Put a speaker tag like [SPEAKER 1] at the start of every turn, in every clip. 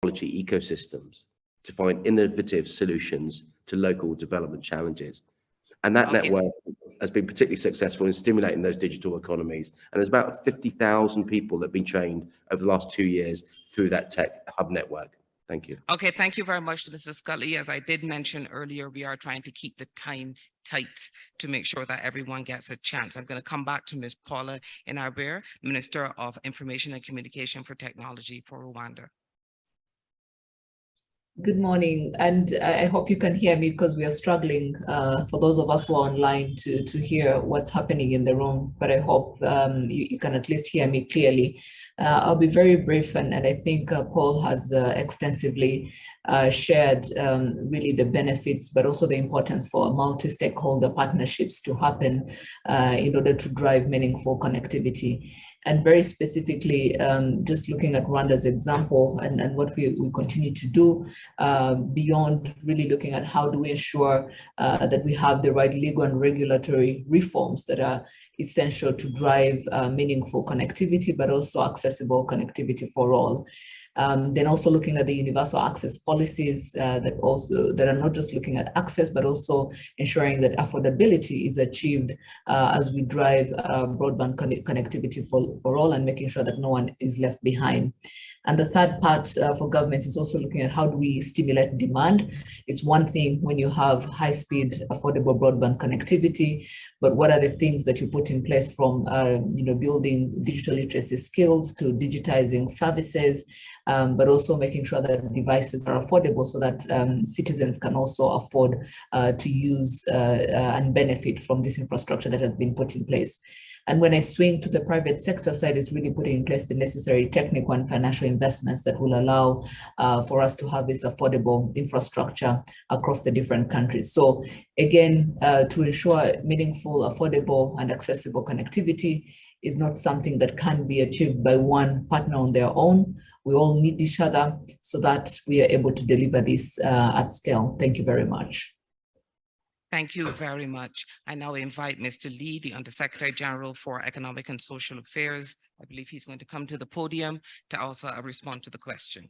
[SPEAKER 1] technology ecosystems to find innovative solutions to local development challenges. And that
[SPEAKER 2] Okay.
[SPEAKER 1] network has been particularly successful in stimulating those digital economies. And there's about 50,000 people that have been trained over the last two years through that tech hub network. Thank you.
[SPEAKER 2] Okay, thank you very much, Mrs. Scully. As I did mention earlier, we are trying to keep the time tight to make sure that everyone gets a chance. I'm going to come back to Ms. Paula Ingabire, Minister of Information and Communication for Technology for Rwanda.
[SPEAKER 3] Good morning, and I hope you can hear me because we are struggling uh, for those of us who are online to, to hear what's happening in the room, but I hope um, you, you can at least hear me clearly. Uh, I'll be very brief, and, and I think uh, Paul has uh, extensively uh, shared um, really the benefits, but also the importance for multi-stakeholder partnerships to happen uh, in order to drive meaningful connectivity and very specifically um, just looking at Rwanda's example and, and what we, we continue to do uh, beyond really looking at how do we ensure uh, that we have the right legal and regulatory reforms that are essential to drive uh, meaningful connectivity, but also accessible connectivity for all. Um, then also looking at the universal access policies uh, that also that are not just looking at access, but also ensuring that affordability is achieved uh, as we drive uh, broadband con connectivity for, for all and making sure that no one is left behind. And the third part uh, for governments is also looking at how do we stimulate demand. It's one thing when you have high speed, affordable broadband connectivity, but what are the things that you put in place from uh, you know, building digital literacy skills to digitizing services, um, but also making sure that devices are affordable so that um, citizens can also afford uh, to use uh, uh, and benefit from this infrastructure that has been put in place. And when I swing to the private sector side, it's really putting in place the necessary technical and financial investments that will allow uh, for us to have this affordable infrastructure across the different countries. So again, uh, to ensure meaningful, affordable and accessible connectivity is not something that can be achieved by one partner on their own. We all need each other so that we are able to deliver this uh, at scale. Thank you very much.
[SPEAKER 2] Thank you very much. I now invite Mr. Lee, the Undersecretary General for Economic and Social Affairs. I believe he's going to come to the podium to also uh, respond to the question.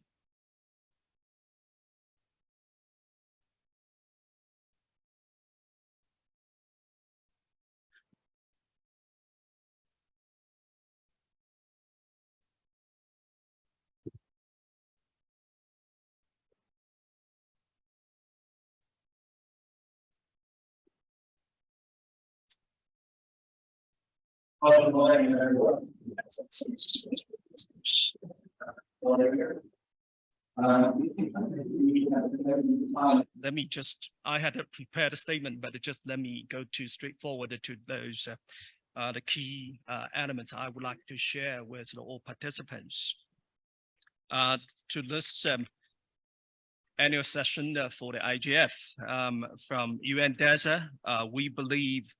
[SPEAKER 4] Everyone.
[SPEAKER 5] Let me just, I had prepared a statement, but just let me go to straightforward to those uh, uh, the key uh, elements I would like to share with all participants. Uh, to this um, annual session uh, for the IGF um, from UNDESA, uh, we believe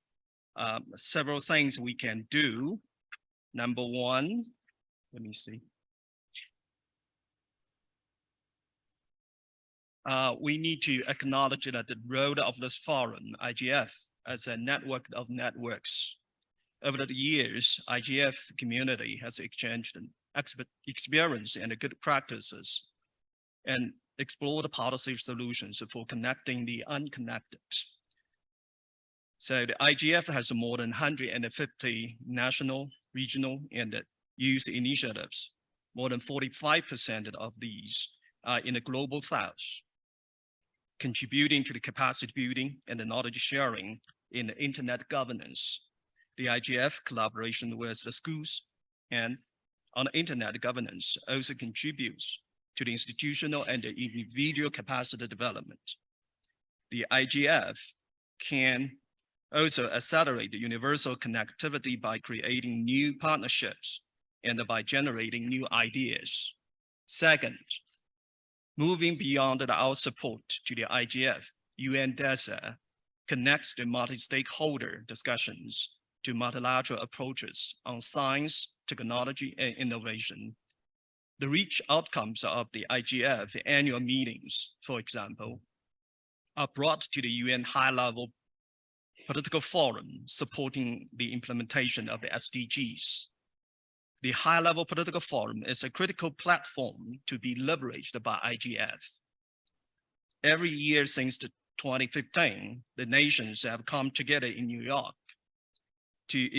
[SPEAKER 5] um, several things we can do. Number one, let me see. Uh, we need to acknowledge that the role of this forum, IGF, as a network of networks. Over the years, IGF community has exchanged experience and good practices and explored policy solutions for connecting the unconnected. So the IGF has more than 150 national, regional, and youth initiatives. More than 45% of these are in the global south, contributing to the capacity building and the knowledge sharing in the internet governance. The IGF collaboration with the schools and on internet governance also contributes to the institutional and the individual capacity development. The IGF can also accelerate the universal connectivity by creating new partnerships and by generating new ideas. Second, moving beyond our support to the IGF, UNDESA connects the multi-stakeholder discussions to multilateral approaches on science, technology, and innovation. The rich outcomes of the IGF annual meetings, for example, are brought to the UN high-level political forum supporting the implementation of the SDGs. the high-level political forum is a critical platform to be leveraged by IGF. Every year since 2015, the nations have come together in New York to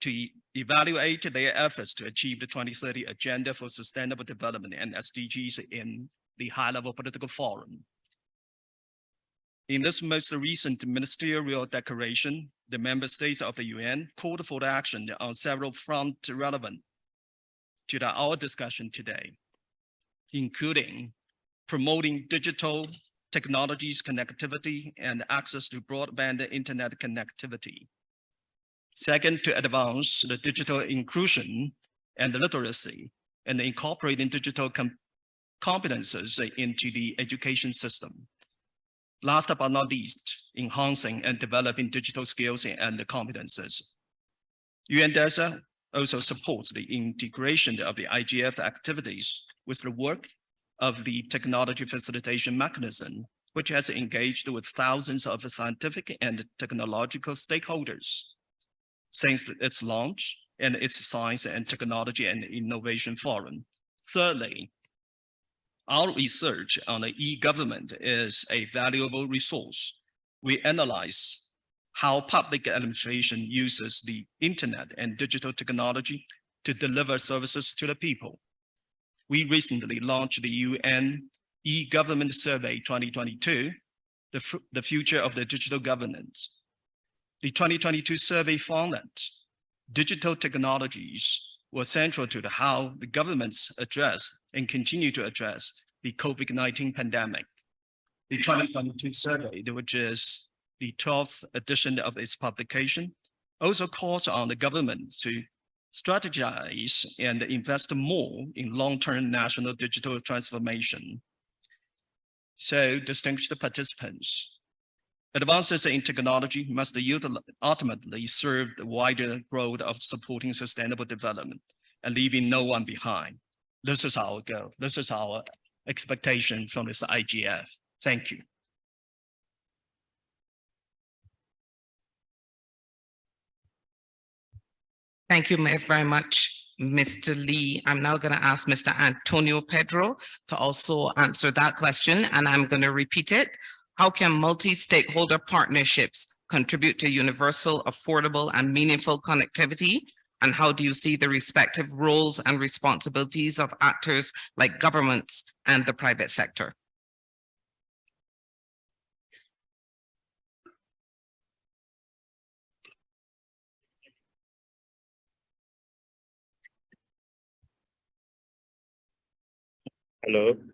[SPEAKER 5] to evaluate their efforts to achieve the 2030 Agenda for Sustainable Development and SDGs in the high-level political forum. In this most recent ministerial declaration, the member states of the UN called for action on several fronts relevant to the, our discussion today, including promoting digital technologies connectivity and access to broadband internet connectivity. Second, to advance the digital inclusion and literacy and incorporating digital com competences into the education system. Last but not least, enhancing and developing digital skills and competences. UNDESA also supports the integration of the IGF activities with the work of the technology facilitation mechanism, which has engaged with thousands of scientific and technological stakeholders since its launch and its Science and Technology and Innovation Forum. Thirdly, our research on the e-government is a valuable resource. We analyze how public administration uses the internet and digital technology to deliver services to the people. We recently launched the UN e-government survey 2022, the, the future of the digital governance. The 2022 survey found that digital technologies were central to the how the governments address and continue to address the COVID-19 pandemic. The 2022 survey, which is the 12th edition of its publication, also calls on the government to strategize and invest more in long-term national digital transformation. So distinguished participants, advances in technology must ultimately serve the wider growth of supporting sustainable development and leaving no one behind. This is our goal. This is our expectation from this IGF. Thank you.
[SPEAKER 2] Thank you very much, Mr. Lee. I'm now going to ask Mr. Antonio Pedro to also answer that question, and I'm going to repeat it. How can multi-stakeholder partnerships contribute to universal, affordable, and meaningful connectivity? And how do you see the respective roles and responsibilities of actors like governments and the private sector?
[SPEAKER 6] Hello.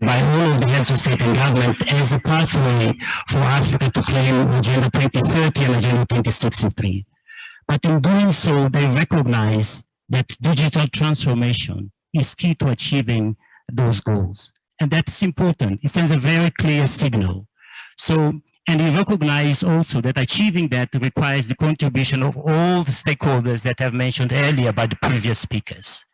[SPEAKER 6] by all of the heads of state and government as a pathway for Africa to claim Agenda 2030 and Agenda 2063. But in doing so, they recognize that digital transformation is key to achieving those goals. And that's important. It sends a very clear signal. So, and we recognize also that achieving that requires the contribution of all the stakeholders that I've mentioned earlier by the previous speakers.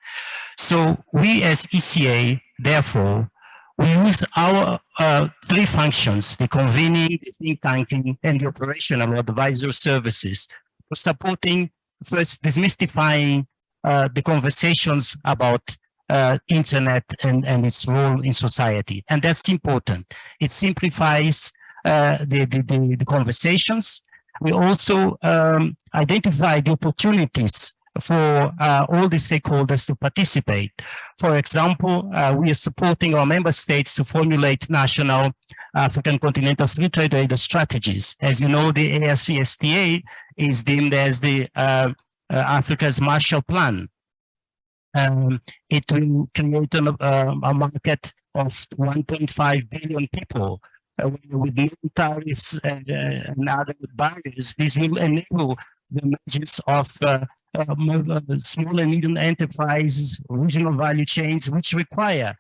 [SPEAKER 6] So we as ECA, therefore, we use our uh, three functions, the convening, the think tanking, and the operational advisor services for supporting, first demystifying uh, the conversations about uh, internet and, and its role in society. And that's important. It simplifies uh, the, the, the, conversations. We also um, identify the opportunities for uh, all the stakeholders to participate. For example, uh, we are supporting our member states to formulate national African continental free trade area strategies. As you know, the AFCFTA is deemed as the uh, uh, Africa's Marshall Plan. Um, it will create an, uh, a market of 1.5 billion people uh, with no tariffs and, uh, and other barriers. This will enable the emergence of uh, uh, uh, small and medium enterprises, regional value chains, which require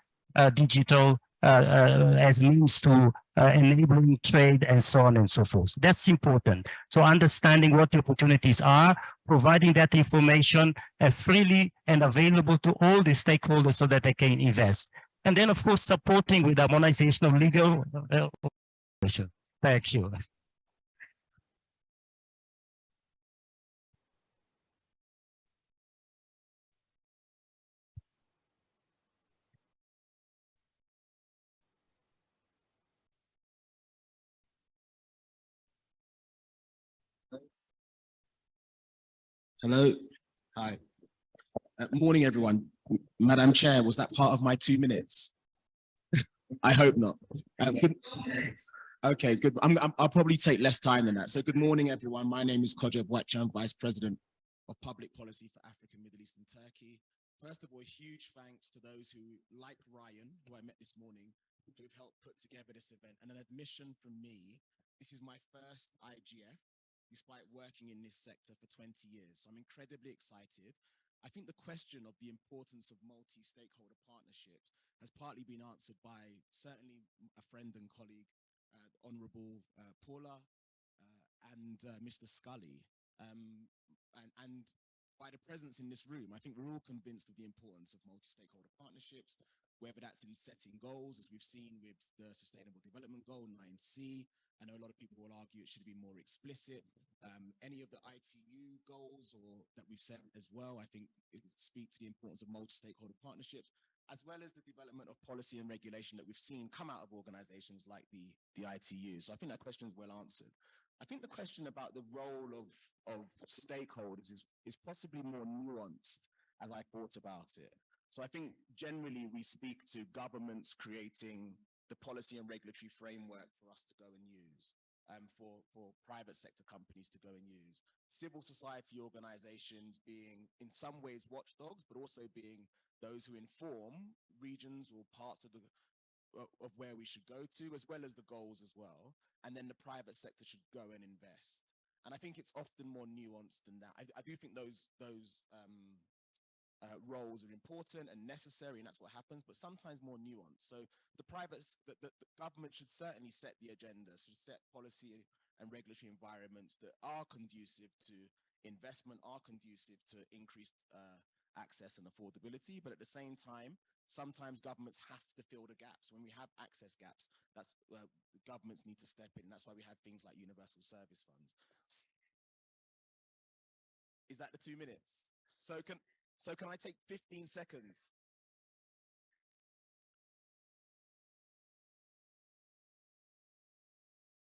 [SPEAKER 6] digital as means to enabling trade and so on and so forth. That's important. So understanding what the opportunities are, providing that information uh, freely and available to all the stakeholders so that they can invest. And then, of course, supporting with harmonization of legal. Uh, Thank you.
[SPEAKER 7] Hello. Hi. Uh, morning, everyone. Madam Chair, was that part of my two minutes? I hope not. Um, good- Okay, good. I'm, I'm- I'll probably take less time than that. So good morning, everyone. My name is Kodjo Boakye. I'm Vice President of Public Policy for Africa, Middle East and Turkey. First of all, huge thanks to those who, like Ryan, who I met this morning, who've helped put together this event. And an admission from me, this is my first IGF despite working in this sector for 20 years. So I'm incredibly excited. I think the question of the importance of multi-stakeholder partnerships has partly been answered by certainly a friend and colleague, uh, Honorable uh, Paula uh, and uh, Mr. Scully. Um, and, and by the presence in this room, I think we're all convinced of the importance of multi-stakeholder partnerships, whether that's in setting goals, as we've seen with the Sustainable Development Goal 9C. I know a lot of people will argue it should be more explicit. Um, any of the ITU goals or that we've set as well, I think speak to the importance of multi-stakeholder partnerships, as well as the development of policy and regulation that we've seen come out of organizations like the, the ITU. So I think that question is well answered. I think the question about the role of, of stakeholders is, is possibly more nuanced as I thought about it. So I think generally we speak to governments creating the policy and regulatory framework for us to go and use, um, for, for private sector companies to go and use. Civil society organizations being in some ways watchdogs, but also being those who inform regions or parts of the of- where we should go to, as well as the goals as well. And then the private sector should go and invest. And I think it's often more nuanced than that. I, I do think those those um, uh, roles are important and necessary, and that's what happens, but sometimes more nuanced. So the private, the, the, the government should certainly set the agenda, should set policy and regulatory environments that are conducive to investment, are conducive to increased uh, access and affordability. But at the same time, sometimes governments have to fill the gaps. When we have access gaps, that's uh, governments need to step in. That's why we have things like universal service funds. Is that the two minutes? So can so can I take 15 seconds?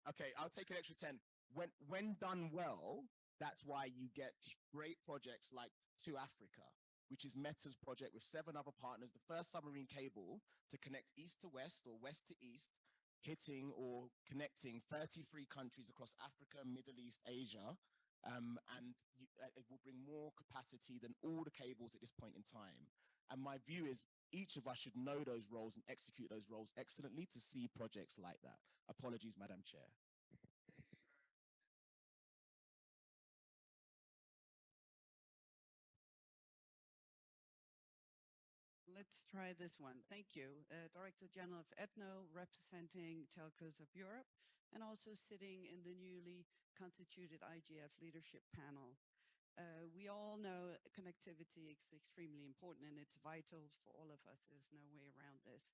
[SPEAKER 7] Okay, I'll take an extra 10. When when done well, that's why you get great projects like 2Africa, which is Meta's project with seven other partners, the first submarine cable to connect east to west or west to east, hitting or connecting 33 countries across Africa, Middle East, Asia, um, and you, uh, it will bring more capacity than all the cables at this point in time. And my view is each of us should know those roles and execute those roles excellently to see projects like that. Apologies, Madam Chair.
[SPEAKER 8] Let's try this one. Thank you. Uh, Director General of ETNO, representing telcos of Europe, and also sitting in the newly constituted IGF leadership panel. Uh, we all know connectivity is extremely important and it's vital for all of us. There's no way around this.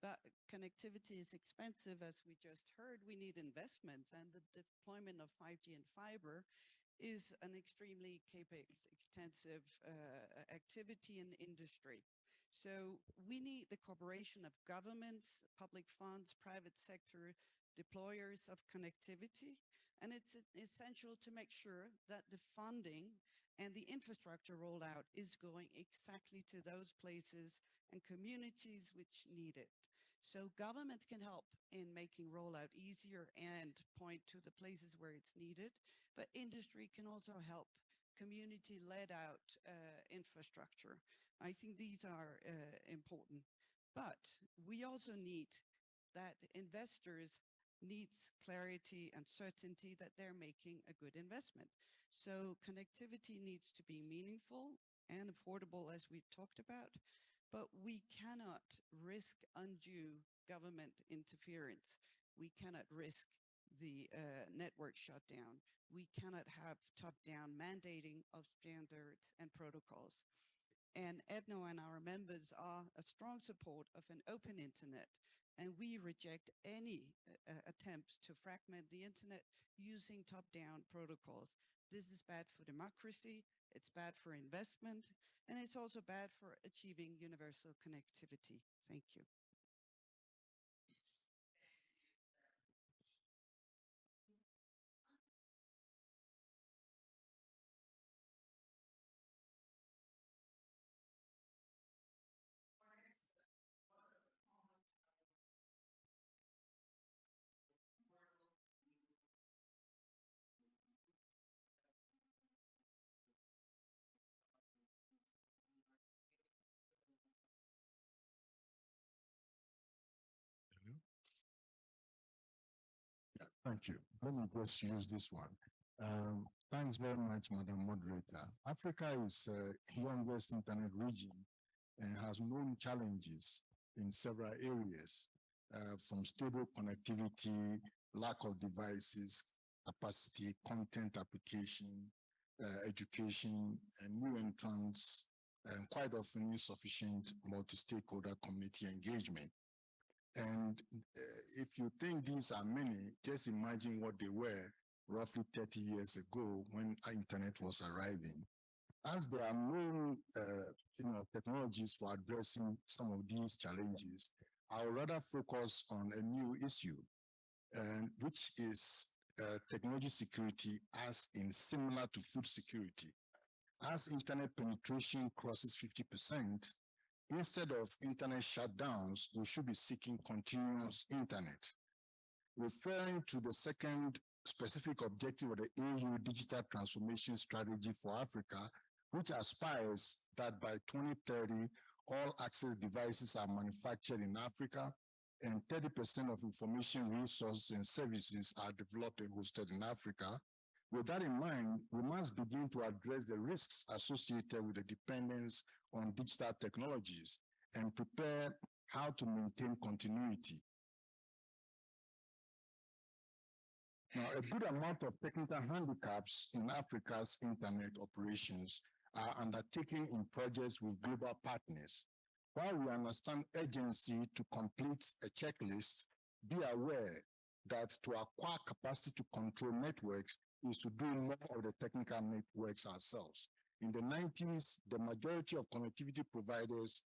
[SPEAKER 8] But connectivity is expensive, as we just heard. We need investments, and the deployment of 5G and fiber is an extremely capex extensive uh, activity in industry. So we need the cooperation of governments, public funds, private sector deployers of connectivity. And it's essential to make sure that the funding And the infrastructure rollout is going exactly to those places and communities which need it. So governments can help in making rollout easier and point to the places where it's needed, but industry can also help community led out uh, infrastructure. I think these are uh, important, but we also need that investors needs clarity and certainty that they're making a good investment. So connectivity needs to be meaningful and affordable as we talked about, but we cannot risk undue government interference. We cannot risk the uh, network shutdown. We cannot have top-down mandating of standards and protocols. And ETNO and our members are a strong support of an open internet, and we reject any uh, attempts to fragment the internet using top-down protocols. This is bad for democracy, it's bad for investment, and it's also bad for achieving universal connectivity. Thank you.
[SPEAKER 9] Thank you. Let me just use this one. Um, thanks very much, Madam Moderator. Africa is uh, youngest internet region and has known challenges in several areas, uh, from stable connectivity, lack of devices, capacity, content application, uh, education, and new entrants, and quite often insufficient multi-stakeholder community engagement. And uh, if you think these are many, just imagine what they were roughly 30 years ago when internet was arriving. As there are no uh, you know, technologies for addressing some of these challenges, I would rather focus on a new issue, which is uh, technology security as in similar to food security. As internet penetration crosses 50%, instead of internet shutdowns, we should be seeking continuous internet. Referring to the second specific objective of the EU Digital Transformation Strategy for Africa, which aspires that by 2030, all access devices are manufactured in Africa and 30% of information resources and services are developed and hosted in Africa. With that in mind, we must begin to address the risks associated with the dependence on digital technologies and prepare how to maintain continuity. Now, a good amount of technical handicaps in Africa's internet operations are undertaken in projects with global partners. While we understand urgency to complete a checklist, be aware that to acquire capacity to control networks is to do more of the technical networks ourselves. In the 90s, the majority of connectivity providers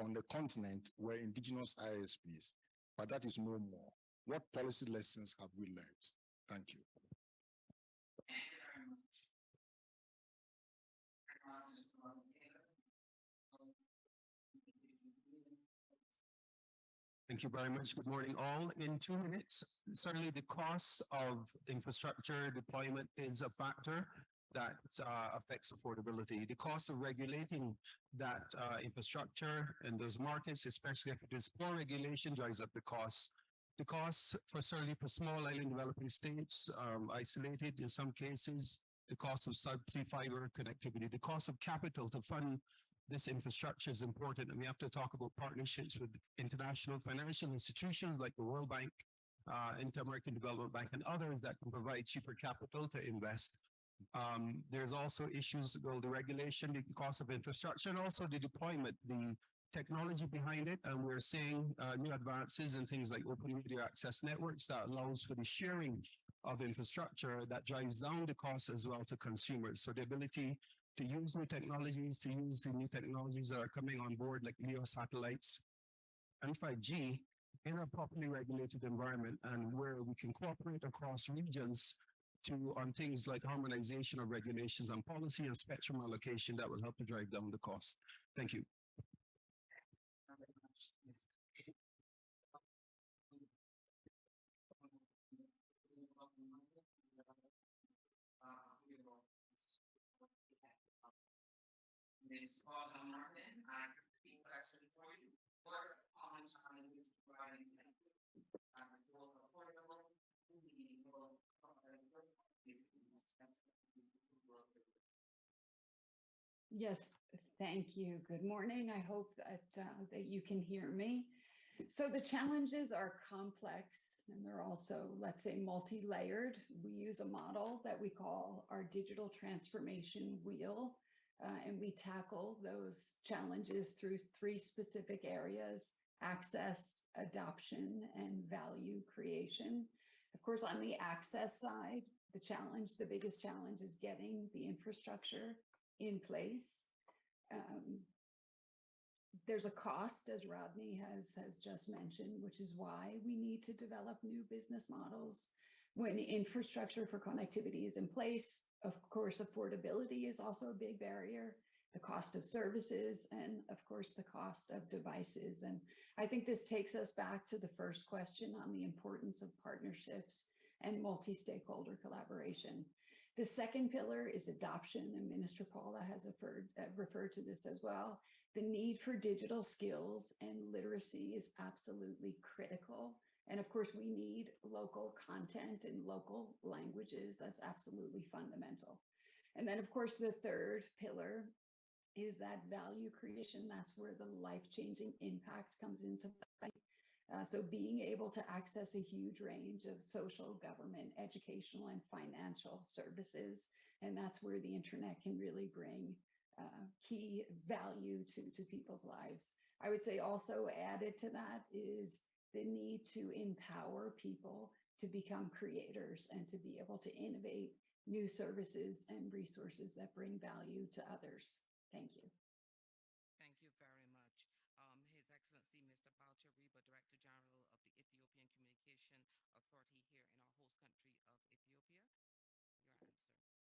[SPEAKER 9] on the continent were indigenous ISPs, but that is no more. What policy lessons have we learned? Thank you.
[SPEAKER 10] Thank you very much. Good morning, all. In two minutes, certainly the cost of infrastructure deployment is a factor that uh, affects affordability. The cost of regulating that uh, infrastructure and those markets, especially if it is poor regulation, drives up the cost. The cost for certainly for small island developing states, um, isolated in some cases, the cost of subsea fiber connectivity, the cost of capital to fund this infrastructure is important. And we have to talk about partnerships with international financial institutions like the World Bank, uh, Inter-American Development Bank, and others that can provide cheaper capital to invest. Um, there's also issues, well, the regulation, the cost of infrastructure, and also the deployment, the technology behind it. And we're seeing uh, new advances in things like open media access networks that allows for the sharing of infrastructure that drives down the cost as well to consumers. So the ability to use new technologies, to use the new technologies that are coming on board like LEO satellites and 5G in a properly regulated environment and where we can cooperate across regions to on things like harmonization of regulations and policy and spectrum allocation that will help to drive down the cost. Thank you.
[SPEAKER 2] Martin, I for you. Providing uh, affordable, meaningful,
[SPEAKER 11] Yes, thank you. Good morning. I hope that uh, that you can hear me. So the challenges are complex and they're also, let's say, multi-layered. We use a model that we call our digital transformation wheel, uh, and we tackle those challenges through three specific areas, access, adoption, and value creation. Of course, on the access side, the challenge, the biggest challenge is getting the infrastructure in place. Um, there's a cost, as Rodney has, has just mentioned, which is why we need to develop new business models. When infrastructure for connectivity is in place, of course, affordability is also a big barrier, the cost of services, and of course, the cost of devices. And I think this takes us back to the first question on the importance of partnerships and multi-stakeholder collaboration. The second pillar is adoption, and Minister Paula has referred, uh, referred to this as well. The need for digital skills and literacy is absolutely critical. And of course, we need local content and local languages. That's absolutely fundamental. And then, of course, the third pillar is that value creation. That's where the life-changing impact comes into play. Uh, so being able to access a huge range of social, government, educational, and financial services. And that's where the internet can really bring uh, key value to, to people's lives. I would say also added to that is the need to empower people to become creators and to be able to innovate new services and resources that bring value to others. Thank you.
[SPEAKER 2] Thank you very much. Um, His Excellency, Mr. Balcha Reba, Director General of the Ethiopian Communication Authority here in our host country of Ethiopia.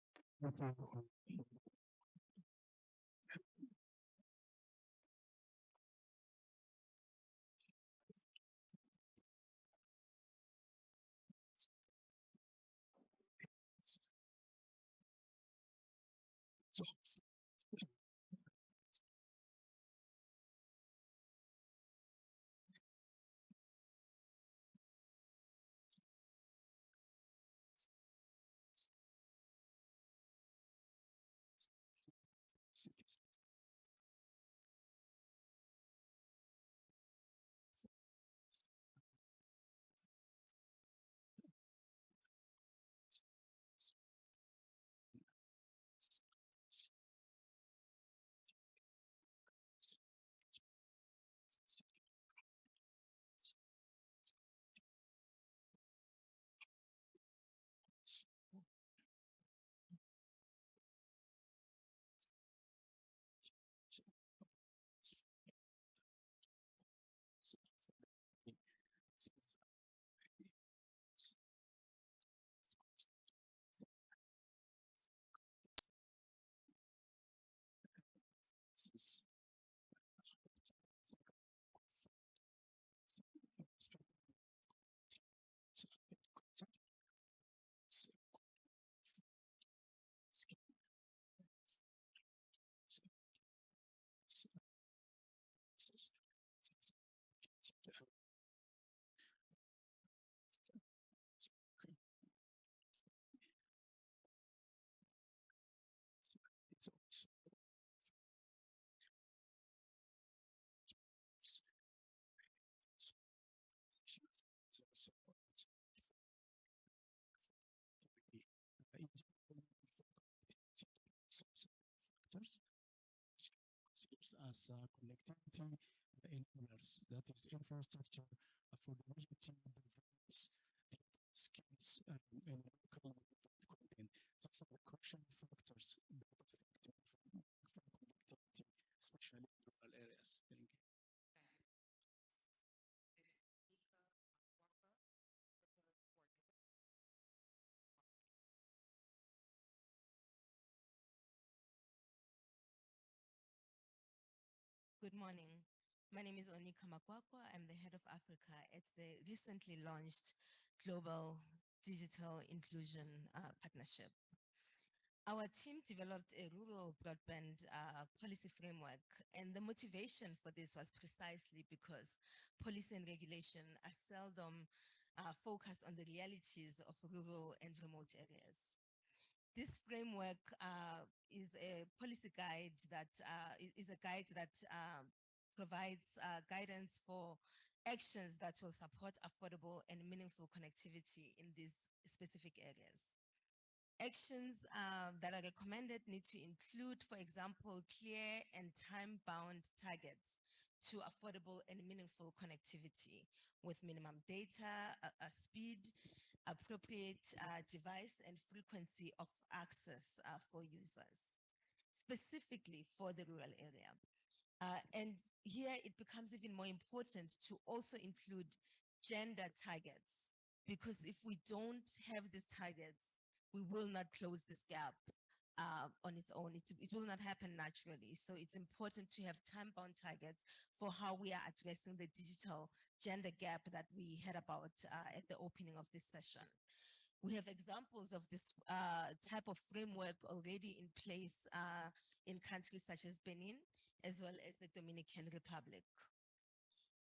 [SPEAKER 2] Your answer.
[SPEAKER 12] As that is infrastructure for the region develops skills um, and local content. Factors from connectivity, especially in rural areas. Thank you.
[SPEAKER 13] Good morning. My name is Onica Makwakwa. I'm the head of Africa at the recently launched Global Digital Inclusion uh, Partnership. Our team developed a rural broadband uh, policy framework, and the motivation for this was precisely because policy and regulation are seldom uh, focused on the realities of rural and remote areas. This framework uh, is a policy guide that uh, is- a guide that um, provides uh, guidance for actions that will support affordable and meaningful connectivity in these specific areas. Actions um, that are recommended need to include, for example, clear and time-bound targets to affordable and meaningful connectivity with minimum data, uh, uh, speed, appropriate uh, device and frequency of access uh, for users, specifically for the rural area. Uh, and here it becomes even more important to also include gender targets, because if we don't have these targets, we will not close this gap uh, on its own. It, it will not happen naturally. So it's important to have time-bound targets for how we are addressing the digital gender gap that we heard about uh, at the opening of this session. We have examples of this uh, type of framework already in place uh, in countries such as Benin, as well as the Dominican Republic.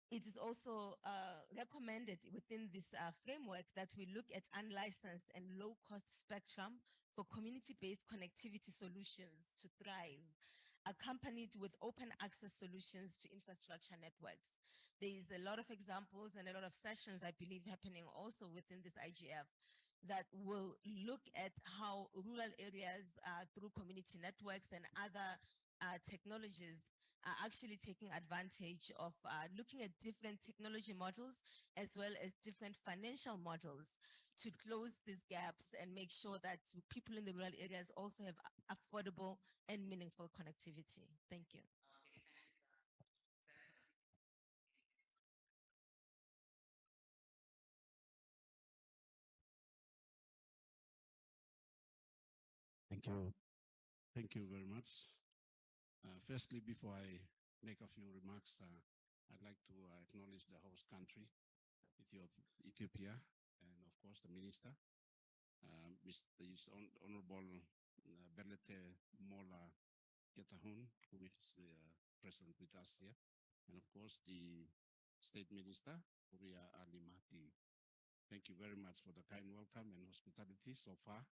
[SPEAKER 13] It is also uh, recommended within this uh, framework that we look at unlicensed and low-cost spectrum for community-based connectivity solutions to thrive, accompanied with open access solutions to infrastructure networks. There is a lot of examples and a lot of sessions, I believe, happening also within this IGF that will look at how rural areas uh, through community networks and other uh, technologies are actually taking advantage of uh, looking at different technology models as well as different financial models to close these gaps and make sure that people in the rural areas also have affordable and meaningful connectivity. Thank you.
[SPEAKER 14] Thank you. Thank you very much. Uh, firstly, before I make a few remarks, uh, I'd like to uh, acknowledge the host country, Ethiop- Ethiopia, and of course, the minister, uh, Mr. Honorable uh, Belete Molla Getahun, who is uh, present with us here, and of course, the State Minister, Huria Ali Mahdi. Thank you very much for the kind welcome and hospitality so far.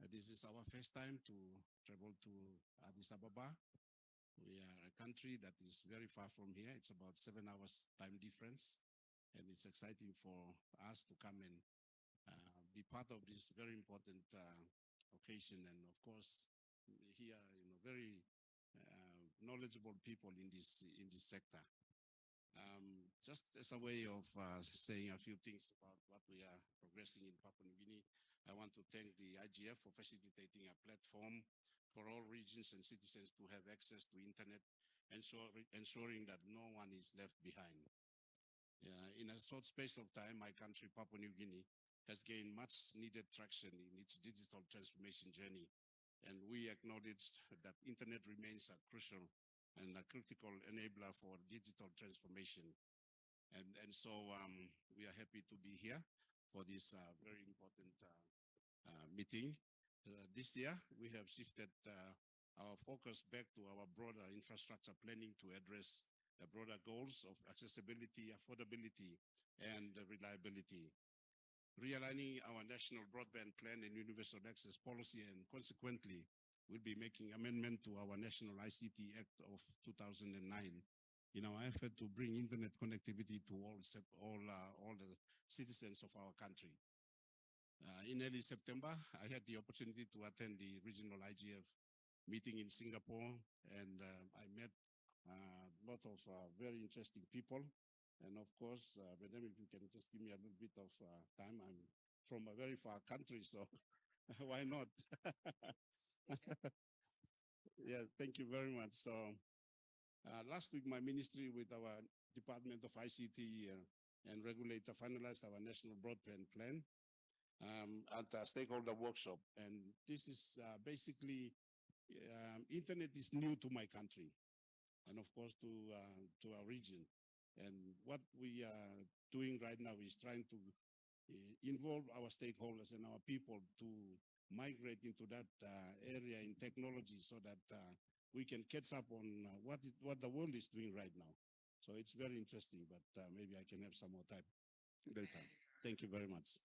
[SPEAKER 14] Uh, This is our first time to travel to Addis Ababa. We are a country that is very far from here. It's about seven hours time difference. And it's exciting for us to come and uh, be part of this very important uh, occasion. And of course, here, you know, very uh, knowledgeable people in this in this sector. Um, just as a way of uh, saying a few things about what we are progressing in Papua New Guinea, I want to thank the IGF for facilitating a platform for all regions and citizens to have access to internet, ensuring, ensuring that no one is left behind. Yeah, in a short space of time, my country, Papua New Guinea, has gained much needed traction in its digital transformation journey. And we acknowledge that internet remains a crucial and a critical enabler for digital transformation. And, and so um, we are happy to be here for this uh, very important uh, uh, meeting. Uh, this year, we have shifted uh, our focus back to our broader infrastructure planning to address the broader goals of accessibility, affordability, and reliability. Realigning our national broadband plan and universal access policy and consequently we'll be making amendment to our National ICT Act of 2009 in our effort to bring internet connectivity to all all uh, all the citizens of our country. Uh, in early September, I had the opportunity to attend the regional IGF meeting in Singapore, and uh, I met a lot of uh, very interesting people. And of course, uh, Madam, if you can just give me a little bit of uh, time, I'm from a very far country, so why not? yeah, thank you very much. So uh, last week, my ministry with our Department of ICT uh, and regulator finalized our national broadband plan um, at a stakeholder workshop. And this is uh, basically, um, internet is new to my country. and of course to, uh, to our region. And what we are doing right now is trying to uh, involve our stakeholders and our people to migrate into that uh, area in technology so that we can catch up on uh, what it, what the world is doing right now. So it's very interesting, but uh, maybe I can have some more time later. Thank you very much.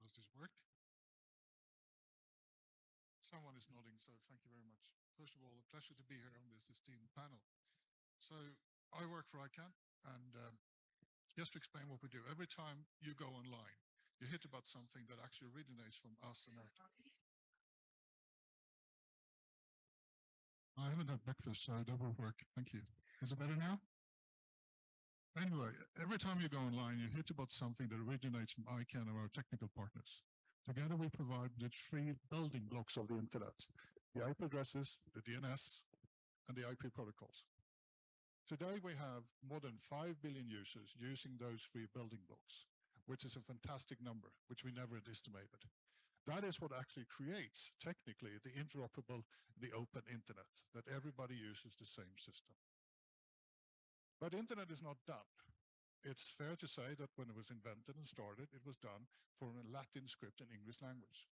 [SPEAKER 15] Does this work? Someone is nodding, so thank you very much. First of all, a pleasure to be here on this esteemed panel. So I work for ICANN, and um, just to explain what we do, every time you go online, you hit about something that actually originates from us and our I haven't had breakfast, so that will work. Thank you. Is it better now? Anyway, every time you go online, you hit about something that originates from ICANN or our technical partners. Together, we provide the three building blocks of the internet, the IP addresses, the DNS, and the IP protocols. Today, we have more than 5 billion users using those three building blocks, which is a fantastic number, which we never had estimated. That is what actually creates, technically, the interoperable, the open internet, that everybody uses the same system. But internet is not done. It's fair to say that when it was invented and started, it was done for a Latin script and English language.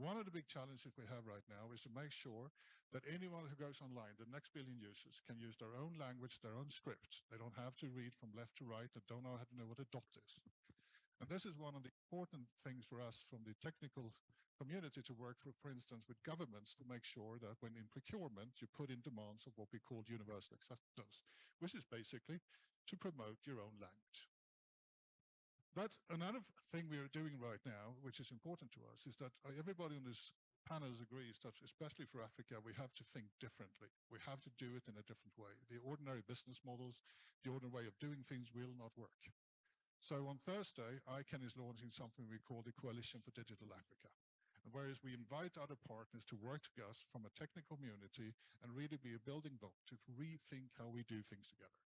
[SPEAKER 15] One of the big challenges that we have right now is to make sure that anyone who goes online, the next billion users, can use their own language, their own script. They don't have to read from left to right and don't know how to know what a dot is. And this is one of the important things for us from the technical community to work, for, for instance, with governments to make sure that when in procurement, you put in demands of what we call universal acceptance, which is basically to promote your own language. That's another thing we are doing right now, which is important to us, is that uh, everybody on this panel agrees that especially for Africa, we have to think differently. We have to do it in a different way. The ordinary business models, the ordinary way of doing things will not work. So on Thursday, ICANN is launching something we call the Coalition for Digital Africa. Whereas we invite other partners to work with us from a technical community and really be a building block to rethink how we do things together.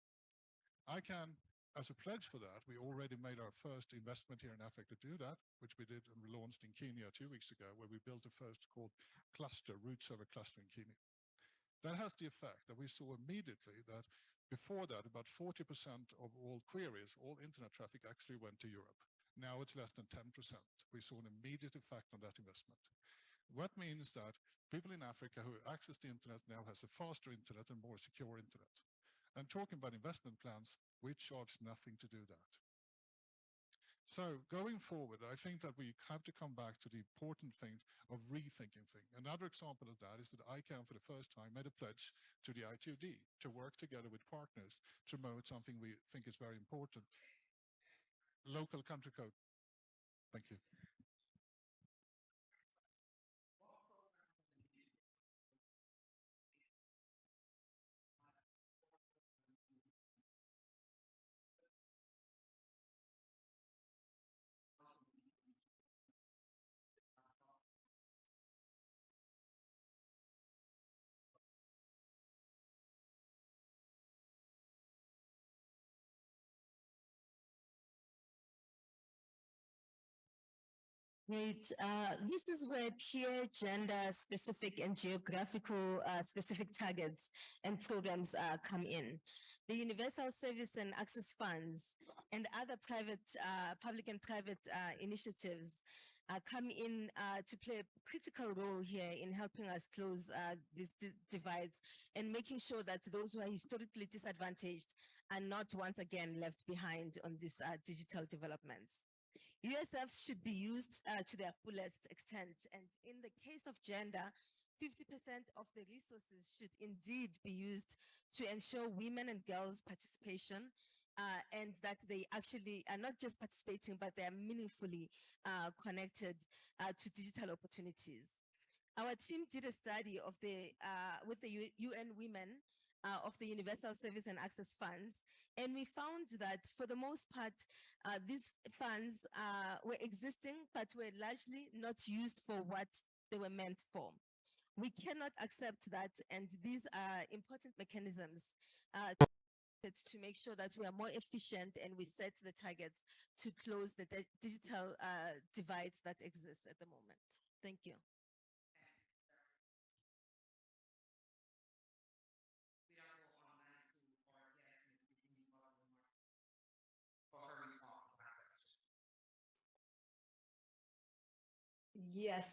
[SPEAKER 15] ICANN, as a pledge for that, we already made our first investment here in Africa to do that, which we did and we launched in Kenya two weeks ago, where we built the first called cluster, root server cluster in Kenya. That has the effect that we saw immediately that before that, about 40% of all queries, all internet traffic actually went to Europe. Now it's less than 10%. We saw an immediate effect on that investment. What means that people in Africa who access the internet now has a faster internet and more secure internet. And talking about investment plans, we charge nothing to do that. So going forward, I think that we have to come back to the important thing of rethinking things. Another example of that is that ICANN for the first time made a pledge to the ITUD to work together with partners to promote something we think is very important. Local country code. Thank you.
[SPEAKER 13] Great. Uh, this is where peer gender specific and geographical uh, specific targets and programs uh, come in. The Universal Service and Access Funds and other private, uh, public and private uh, initiatives uh, come in to play a critical role here in helping us close these divides and making sure that those who are historically disadvantaged are not once again left behind on these digital developments. USFs should be used uh, to their fullest extent. And in the case of gender, 50% of the resources should indeed be used to ensure women and girls participation uh, and that they actually are not just participating, but they are meaningfully uh, connected uh, to digital opportunities. Our team did a study of the uh, with the UN Women uh, of the Universal Service and Access Funds. And we found that for the most part, uh, these funds uh, were existing, but were largely not used for what they were meant for. We cannot accept that, and these are important mechanisms uh, to make sure that we are more efficient and we set the targets to close the digital uh, divides that exist at the moment. Thank you.
[SPEAKER 2] For her response to that question.
[SPEAKER 11] Yes,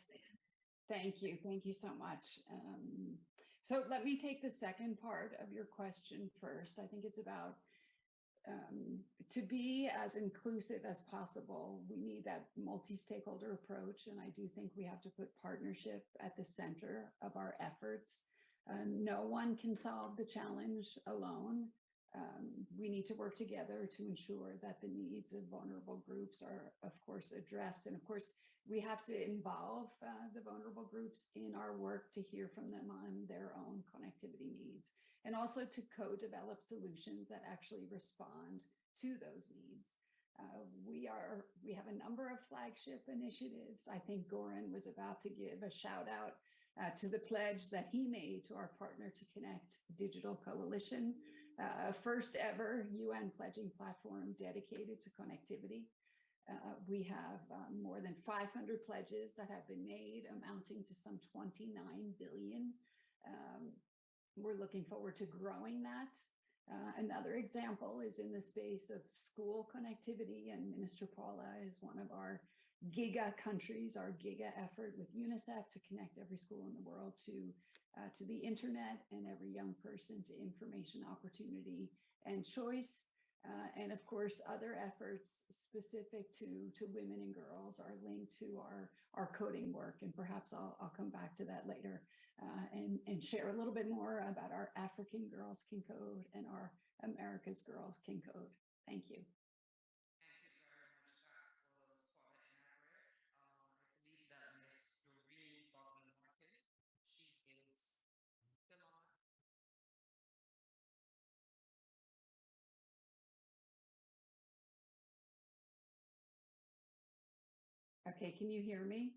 [SPEAKER 11] thank you. Thank you so much. Um, so let me take the second part of your question first. I think it's about um, to be as inclusive as possible. We need that multi-stakeholder approach, and I do think we have to put partnership at the center of our efforts. Uh, no one can solve the challenge alone. Um, we need to work together to ensure that the needs of vulnerable groups are, of course, addressed. And of course, we have to involve uh, the vulnerable groups in our work to hear from them on their own connectivity needs and also to co-develop solutions that actually respond to those needs. Uh, we are we have a number of flagship initiatives. I think Goran was about to give a shout out uh, to the pledge that he made to our partner to connect digital coalition, uh, first ever UN pledging platform dedicated to connectivity. Uh, we have um, more than 500 pledges that have been made, amounting to some 29 billion. Um, we're looking forward to growing that. Uh, another example is in the space of school connectivity, and Minister Paula is one of our giga countries, our giga effort with UNICEF to connect every school in the world to, uh, to the internet and every young person to information opportunity and choice. Uh, and of course, other efforts specific to, to women and girls are linked to our, our coding work. And perhaps I'll, I'll come back to that later uh, and, and share a little bit more about our African Girls Can Code and our America's Girls Can Code. Thank you.
[SPEAKER 2] Thank you very much, Dr. Rose, for the elaborate. Um, I believe that Ms. Doreen Baldwin Martin, she is still on.
[SPEAKER 11] Okay, can you hear me?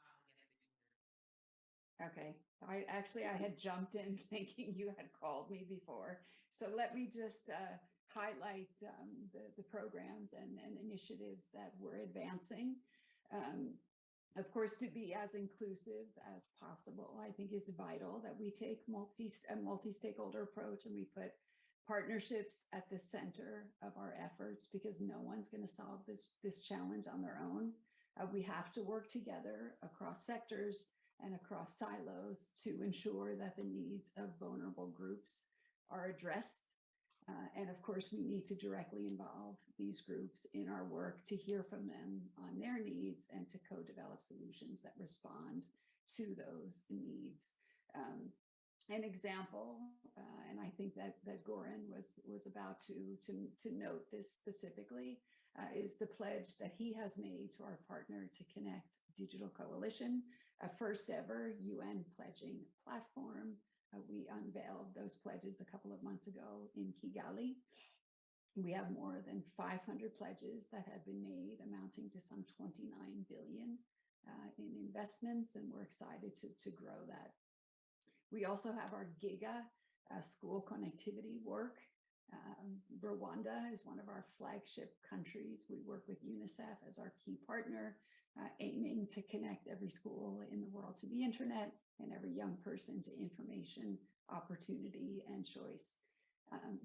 [SPEAKER 2] Yes, we can hear you.
[SPEAKER 11] Okay, I actually, I had jumped in thinking you had called me before. So let me just uh, highlight um, the, the programs and, and initiatives that we're advancing. Um, of course, to be as inclusive as possible, I think is vital that we take multi, a multi-stakeholder approach and we put partnerships at the center of our efforts because no one's going to solve this, this challenge on their own. Uh, we have to work together across sectors and across silos to ensure that the needs of vulnerable groups are addressed. Uh, and of course, we need to directly involve these groups in our work to hear from them on their needs and to co-develop solutions that respond to those needs. Um, an example, uh, and I think that that Goran was was about to to to note this specifically, uh, is the pledge that he has made to our Partner2Connect Digital Coalition, a first ever UN pledging platform. Uh, we unveiled those pledges a couple of months ago in Kigali. We have more than 500 pledges that have been made, amounting to some 29 billion uh, in investments, and we're excited to to grow that. We also have our GIGA uh, school connectivity work. Um, Rwanda is one of our flagship countries. We work with UNICEF as our key partner, uh, aiming to connect every school in the world to the internet and every young person to information, opportunity, and choice. Um,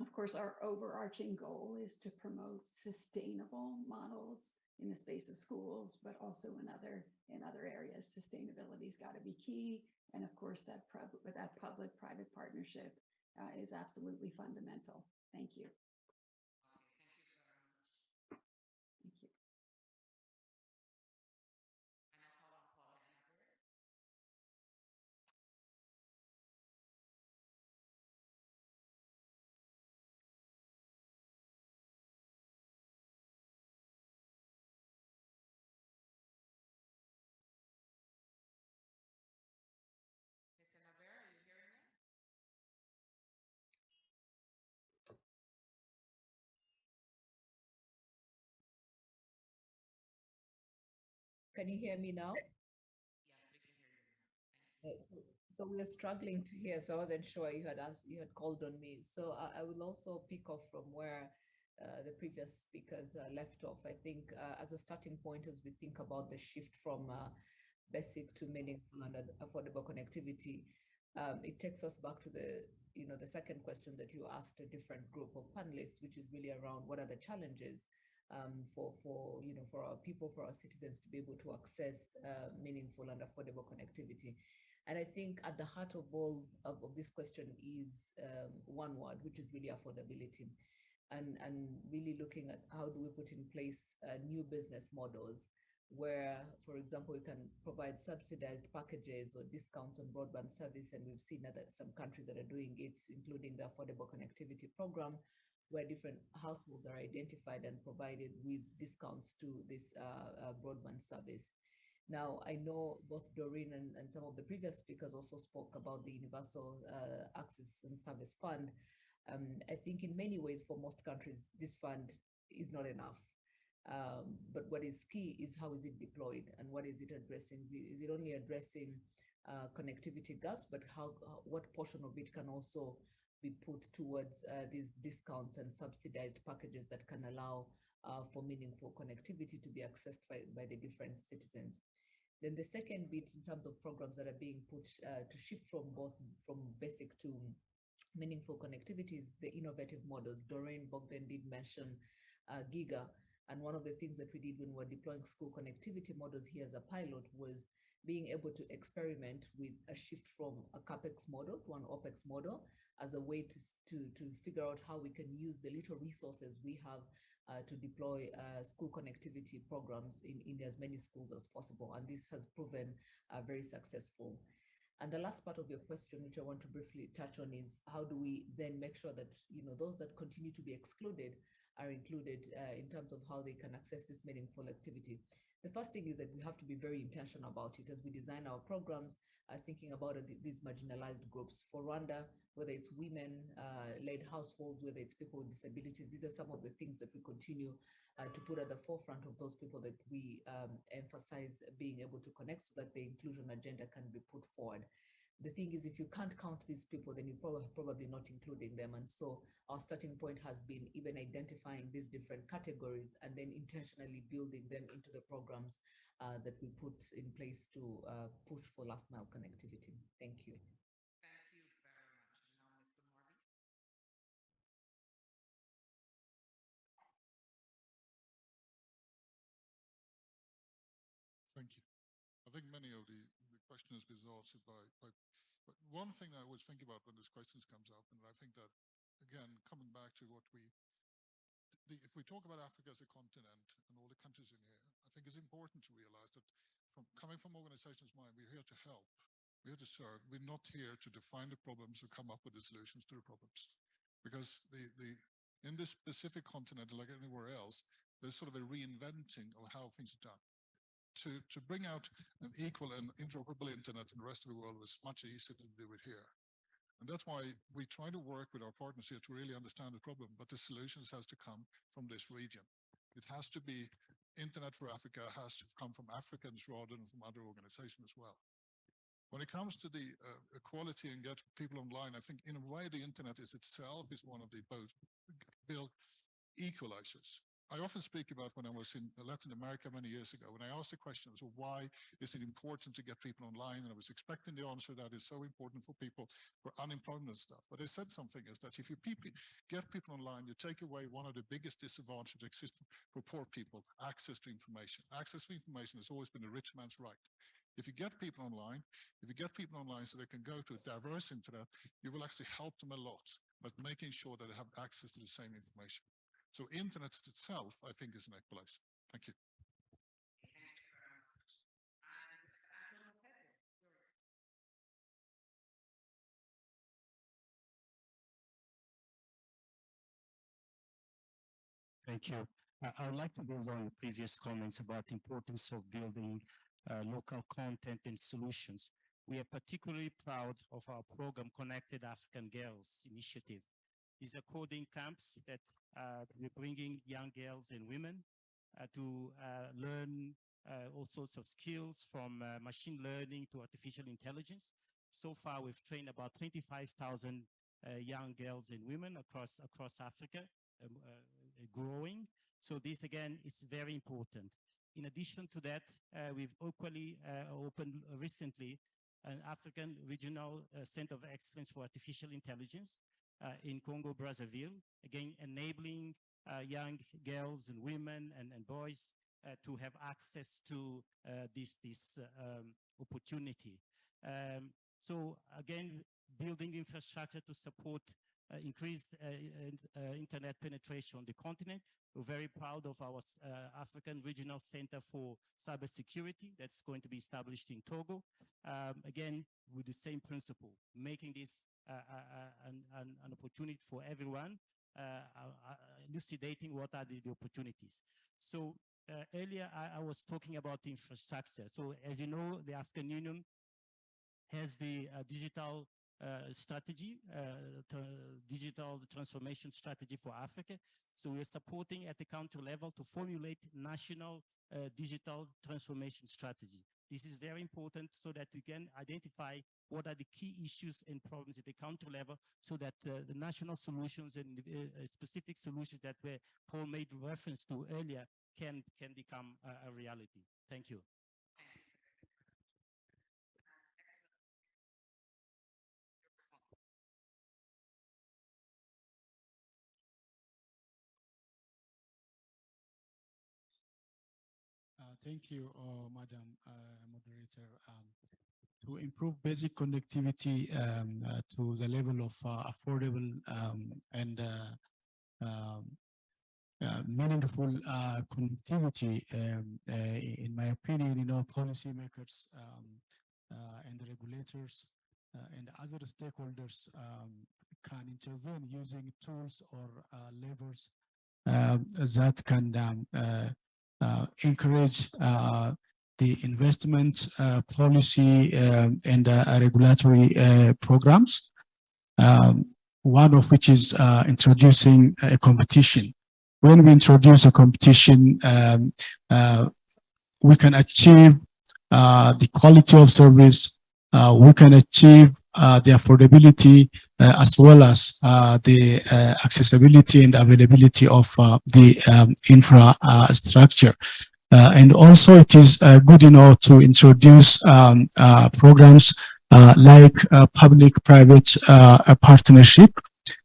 [SPEAKER 11] of course, our overarching goal is to promote sustainable models in the space of schools, but also in other in other areas. Sustainability's got to be key, and of course, that that public-private partnership uh, is absolutely fundamental. Thank you.
[SPEAKER 3] Can you hear me now?
[SPEAKER 2] Yes, we can hear you.
[SPEAKER 3] Uh, So so we are struggling to hear, so I wasn't sure you had asked, you had called on me. So I, I will also pick off from where uh, the previous speakers uh, left off. I think uh, as a starting point, as we think about the shift from uh, basic to meaningful and affordable connectivity, um, it takes us back to the, you know, the second question that you asked a different group of panelists, which is really around what are the challenges um, for, for, you know, for our people, for our citizens to be able to access uh, meaningful and affordable connectivity. And I think at the heart of all of, of this question is um, one word, which is really affordability. And, and really looking at how do we put in place uh, new business models where, for example, we can provide subsidized packages or discounts on broadband service. And we've seen that some countries that are doing it, including the Affordable Connectivity Program, where different households are identified and provided with discounts to this uh, uh, broadband service. Now, I know both Doreen and, and some of the previous speakers also spoke about the Universal uh, Access and Service Fund. Um, I think in many ways for most countries, this fund is not enough. Um, but what is key is how is it deployed and what is it addressing? Is it, only addressing uh, connectivity gaps, but how, uh, what portion of it can also be put towards uh, these discounts and subsidized packages that can allow uh, for meaningful connectivity to be accessed by, by the different citizens. Then the second bit in terms of programs that are being put uh, to shift from both from basic to meaningful connectivity is the innovative models. Doreen Bogdan did mention uh, Giga. And one of the things that we did when we were deploying school connectivity models here as a pilot was being able to experiment with a shift from a CAPEX model to an OPEX model as a way to, to, to figure out how we can use the little resources we have uh, to deploy uh, school connectivity programs in, in as many schools as possible. And this has proven uh, very successful. And the last part of your question, which I want to briefly touch on, is how do we then make sure that you know those that continue to be excluded are included uh, in terms of how they can access this meaningful activity. The first thing is that we have to be very intentional about it as we design our programs, uh, thinking about uh, these marginalized groups. For Rwanda, whether it's women-led households, whether it's people with disabilities, these are some of the things that we continue uh, to put at the forefront of those people that we um, emphasize being able to connect so that the inclusion agenda can be put forward the thing is, if you can't count these people, then you're probably, probably not including them. And so our starting point has been even identifying these different categories and then intentionally building them into the programs uh, that we put in place to uh, push for last mile connectivity. Thank you.
[SPEAKER 15] I think many of the, the questions was answered by, by, but one thing I always think about when this questions comes up, and I think that, again, coming back to what we, the, if we talk about Africa as a continent and all the countries in here, I think it's important to realize that from coming from organizations mind, we're here to help. We're here to serve. We're not here to define the problems or come up with the solutions to the problems. Because the, the, in this specific continent, like anywhere else, there's sort of a reinventing of how things are done to, to bring out an equal and interoperable internet in the rest of the world was much easier to do it here. And that's why we try to work with our partners here to really understand the problem, but the solutions has to come from this region. It has to be internet for Africa has to come from Africans rather than from other organizations as well. When it comes to the uh, equality and get people online, I think in a way the internet is itself is one of the both build equalizers. I often speak about when I was in Latin America many years ago, when I asked the question, so why is it important to get people online? And I was expecting the answer that is so important for people for unemployment stuff. But I said something is that if you people get people online, you take away one of the biggest disadvantages that exist for poor people, access to information. Access to information has always been a rich man's right. If you get people online, if you get people online so they can go to a diverse internet, you will actually help them a lot, but making sure that they have access to the same information. So internet itself, I think, is an equalizer. Thank you.
[SPEAKER 6] Thank you. I- would like to build on the previous comments about the importance of building uh, local content and solutions. We are particularly proud of our program Connected African Girls initiative. These are coding camps that we're bringing young girls and women uh, to uh, learn uh, all sorts of skills from uh, machine learning to artificial intelligence. So far, we've trained about 25,000 uh, young girls and women across across Africa, um, uh, growing. So this again is very important. In addition to that, uh, we've equally uh, opened recently an African Regional uh, Center of Excellence for Artificial Intelligence uh, in Congo, Brazzaville, again, enabling uh, young girls and women and, and boys uh, to have access to uh, this, this uh, um, opportunity. Um, so again, building infrastructure to support uh, increased uh, uh, uh, internet penetration on the continent. We're very proud of our uh, African Regional Center for Cybersecurity that's going to be established in Togo. Um, again, with the same principle, making this uh, uh, an, an, an opportunity for everyone, uh, uh, elucidating what are the, the opportunities. So uh, earlier I, I was talking about infrastructure. So as you know, the African Union has the uh, digital uh, strategy, uh, digital transformation strategy for Africa. So we're supporting at the country level to formulate national uh, digital transformation strategy. This is very important so that we can identify what are the key issues and problems at the country level so that uh, the national solutions and uh, uh, specific solutions that were Paul made reference to earlier can, can become a, a reality. Thank you.
[SPEAKER 12] Thank you, uh, Madam uh, Moderator. Um, To improve basic connectivity um, uh, to the level of affordable um, and um, uh, meaningful uh, connectivity, um, uh, in my opinion, you know, policymakers um, and the regulators and other stakeholders um, can intervene using tools or levers that can um, encourage uh, the investment uh, policy and uh, regulatory uh, programs. Um, one of which is uh, introducing a competition. When we introduce a competition, um, uh, we can achieve uh, the quality of service, uh, we can achieve uh, the affordability uh, as well as uh, the uh, accessibility and availability of uh, the um, infrastructure. And also it is good, you know, to introduce um, programs like public-private partnership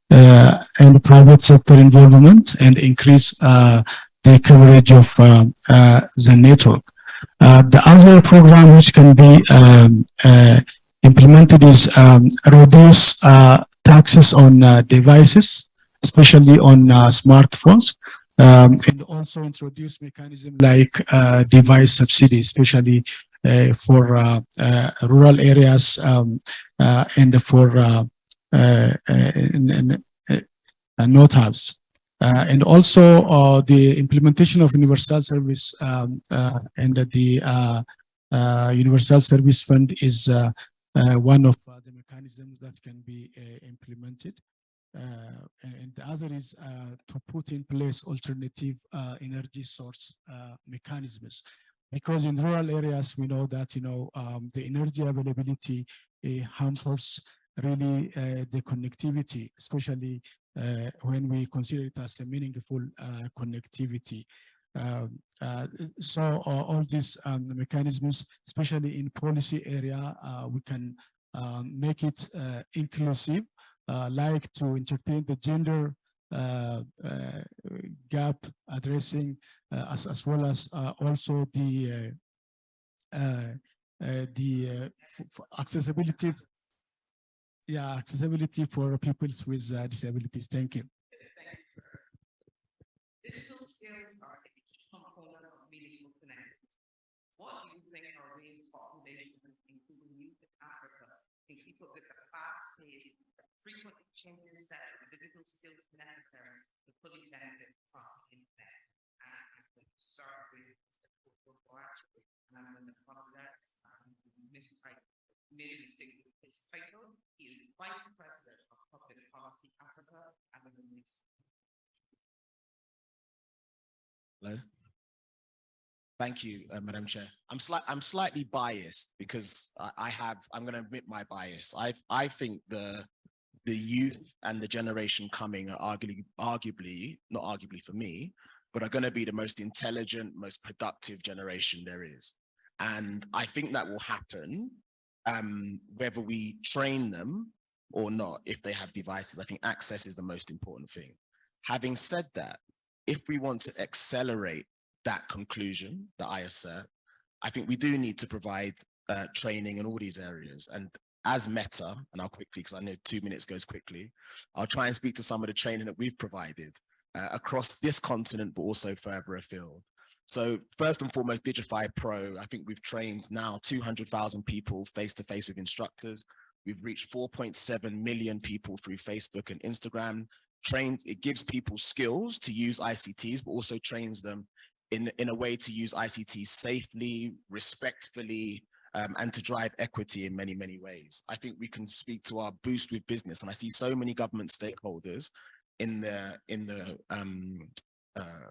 [SPEAKER 12] and private sector involvement and increase the coverage of the network. Uh, the other program which can be um, uh, implemented is um, reduce uh, taxes on devices, especially on smartphones, um, and also introduce mechanism like uh, device subsidy, especially uh, for uh, rural areas um, and for uh, uh, not hubs. Uh, and also uh, the implementation of universal service um, uh, and the uh, uh, universal service fund is uh, one of the mechanisms that can be implemented. And the other is to put in place alternative energy source mechanisms. Because in rural areas, we know that, you know, um, the energy availability uh, hampers really the connectivity, especially when we consider it as a meaningful uh, connectivity. Um, uh, so uh, all these um, mechanisms, especially in policy area, uh, we can um, make it uh, inclusive, uh, like to entertain the gender uh, uh, gap addressing, uh, as, as well as uh, also the uh, uh, uh, the uh, accessibility yeah, accessibility for people with uh, disabilities. Thank you.
[SPEAKER 2] Digital skills are a key component of meaningful connections. What do you think raised populations, including youth in Africa, can keep up with the fast pace, frequently changing set of digital skills necessary to fully benefit from the internet? And I'm start with Mr. Actually, and I'm going to. Title. He is Vice President of Public Policy Africa the Minister.
[SPEAKER 7] Hello. Thank you, uh, Madam Chair. I'm slight, I'm slightly biased because I, I have, I'm going to admit my bias. I, I think the, the youth and the generation coming are arguably, arguably, not arguably for me, but are going to be the most intelligent, most productive generation there is. And I think that will happen um, whether we train them or not, if they have devices. I think access is the most important thing. Having said that, if we want to accelerate that conclusion that I assert, I think we do need to provide uh, training in all these areas. And as Meta, and I'll quickly, because I know two minutes goes quickly, I'll try and speak to some of the training that we've provided uh, across this continent, but also further afield. So first and foremost, Digify Pro, I think we've trained now 200,000 people face-to-face -face with instructors. We've reached 4.7 million people through Facebook and Instagram. Trained, it gives people skills to use ICTs, but also trains them in, in a way to use ICTs safely, respectfully, um, and to drive equity in many, many ways. I think we can speak to our boost with business. And I see so many government stakeholders in the, in the um, uh,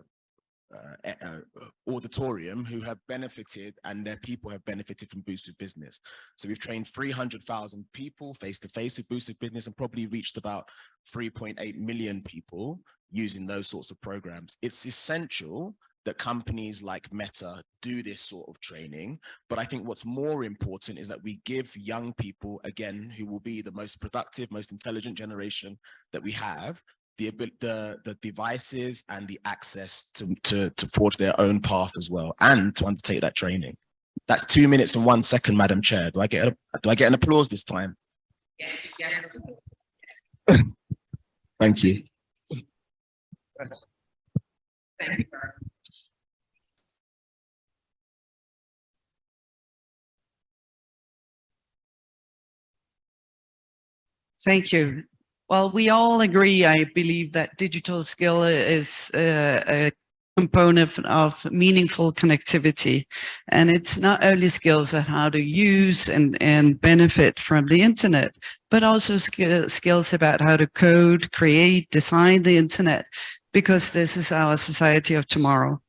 [SPEAKER 7] uh, auditorium who have benefited and their people have benefited from Boosted Business. So we've trained 300,000 people face to face with Boosted Business and probably reached about 3.8 million people using those sorts of programs. It's essential that companies like Meta do this sort of training. But I think what's more important is that we give young people, again, who will be the most productive, most intelligent generation that we have, the the the devices and the access to to to forge their own path as well and to undertake that training that's two minutes and one second madam chair do i get a, do i get an applause this time
[SPEAKER 2] Yes, Yes.
[SPEAKER 7] thank you
[SPEAKER 2] Thank you.
[SPEAKER 8] Thank you. Well, we all agree, I believe, that digital skill is uh, a component of meaningful connectivity. And it's not only skills on how to use and, and benefit from the internet, but also sk skills about how to code, create, design the internet, because this is our society of tomorrow.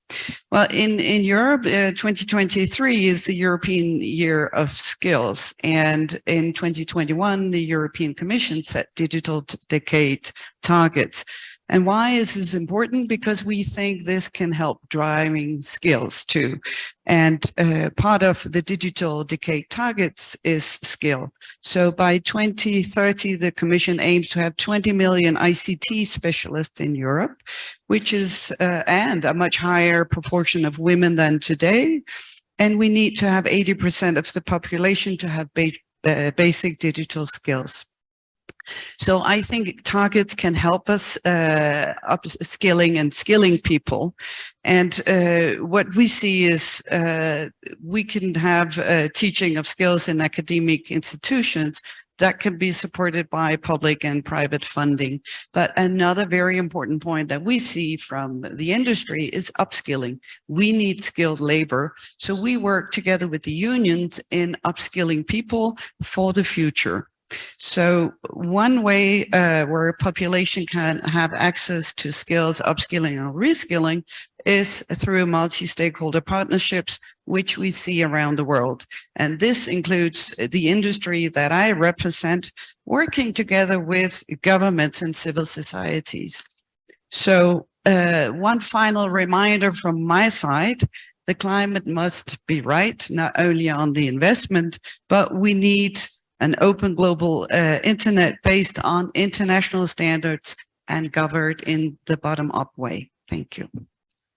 [SPEAKER 8] Well, in, in Europe, uh, 2023 is the European Year of Skills. And in 2021, the European Commission set digital decade targets. And why is this important? Because we think this can help driving skills too. And uh, part of the digital decade targets is skill. So by 2030, the Commission aims to have 20 million ICT specialists in Europe, which is, uh, and a much higher proportion of women than today. And we need to have 80% of the population to have ba uh, basic digital skills. So I think targets can help us uh, upskilling and skilling people. And uh, what we see is uh, we can have uh, teaching of skills in academic institutions that can be supported by public and private funding. But another very important point that we see from the industry is upskilling. We need skilled labor. So we work together with the unions in upskilling people for the future. So one way uh, where a population can have access to skills, upskilling or reskilling is through multi-stakeholder partnerships, which we see around the world. And this includes the industry that I represent, working together with governments and civil societies. So uh, one final reminder from my side, the climate must be right, not only on the investment, but we need an open global uh, internet based on international standards and governed in the bottom up way. Thank you.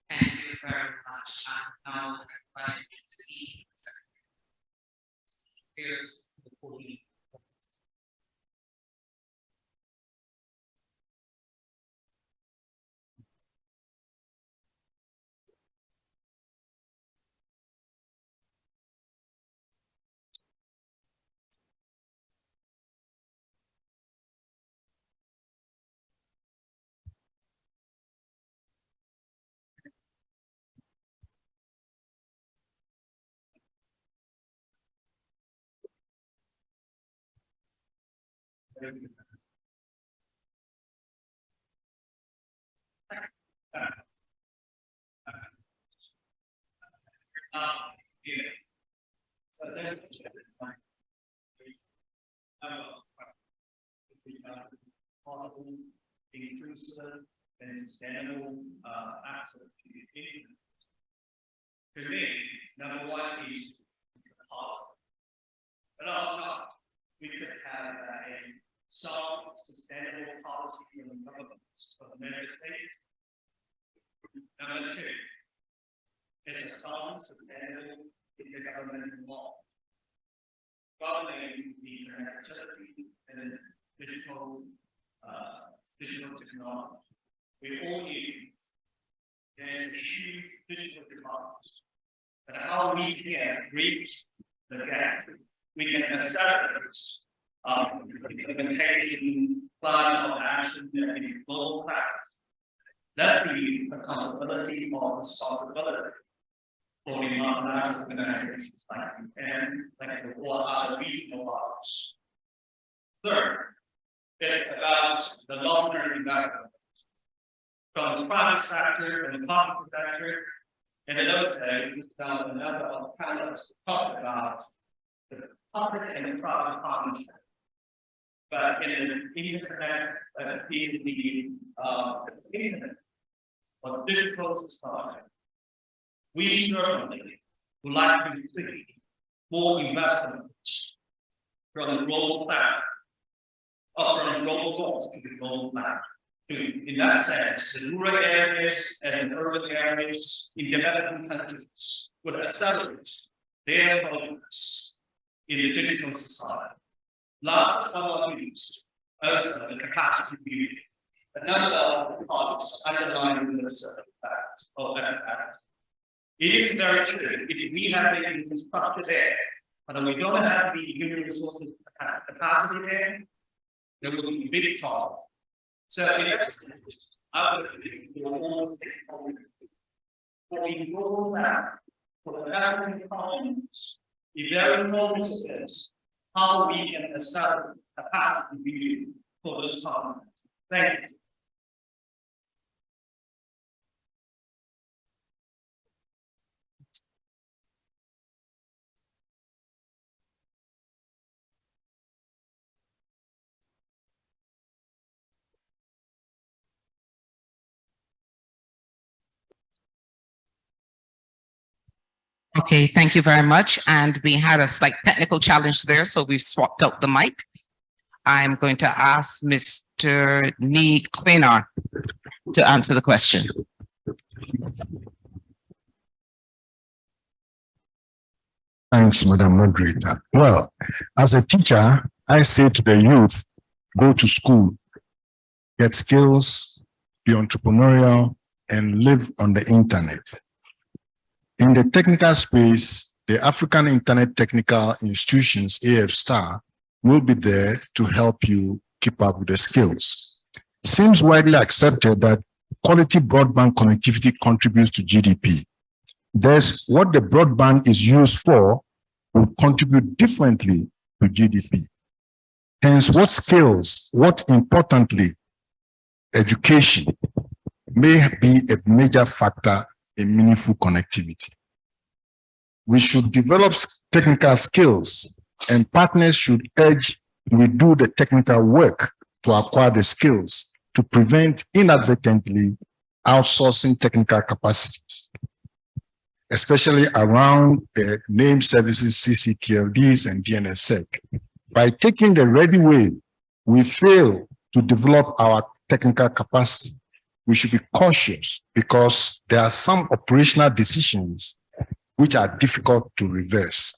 [SPEAKER 2] Thank you very much.
[SPEAKER 5] Inclusive and sustainable uh, access to the internet. For me, number one is the heart. But our we could have a solid, sustainable policy from the governments of the member states. Number two, it's a solid, sustainable, intergovernmental law. Governing the connectivity and digital, uh, digital technology. We all need. There's a huge digital demand. But how we can reach the gap, we can accelerate um, implementation plan of action and global practice. That's the accountability or responsibility for the multinational organizations like and like the or other regional bodies. Third, it's about the long-term investment from the private sector and the public sector. And in those days, another of panelists talk about the public and the private partnership. But in the internet, uh, in the, or digital society, we certainly would like to see more investments from the global plan, or from the global goals to the global plan. In that sense, the rural areas and urban areas in developing countries would accelerate their progress in the digital society. Last but not least, also the capacity building. Another uh, of the points underlying this fact of that. It is very true, if we have the infrastructure there, but we don't have the human resources capacity there, there will be big trouble. So in essence, I would think we almost for the global map, for the African continents, the very focus is how we can accelerate capacity building for those continents. Thank you.
[SPEAKER 16] Okay, thank you very much. And we had a slight technical challenge there, so we've swapped out the mic. I'm going to ask Mr. Nii Quaynor to answer the question.
[SPEAKER 9] Thanks, Madam Moderator. Well, as a teacher, I say to the youth, go to school, get skills, be entrepreneurial, and live on the internet. In the technical space, the African Internet Technical Institutions, AFSTAR, will be there to help you keep up with the skills. Seems widely accepted that quality broadband connectivity contributes to GDP. Thus, what the broadband is used for will contribute differently to GDP. Hence, what skills, what importantly, education may be a major factor in meaningful connectivity. We should develop technical skills and partners should urge we do the technical work to acquire the skills to prevent inadvertently outsourcing technical capacities, especially around the name services, CCTLDs and DNSSEC. By taking the ready way, we fail to develop our technical capacity. We should be cautious because there are some operational decisions which are difficult to reverse.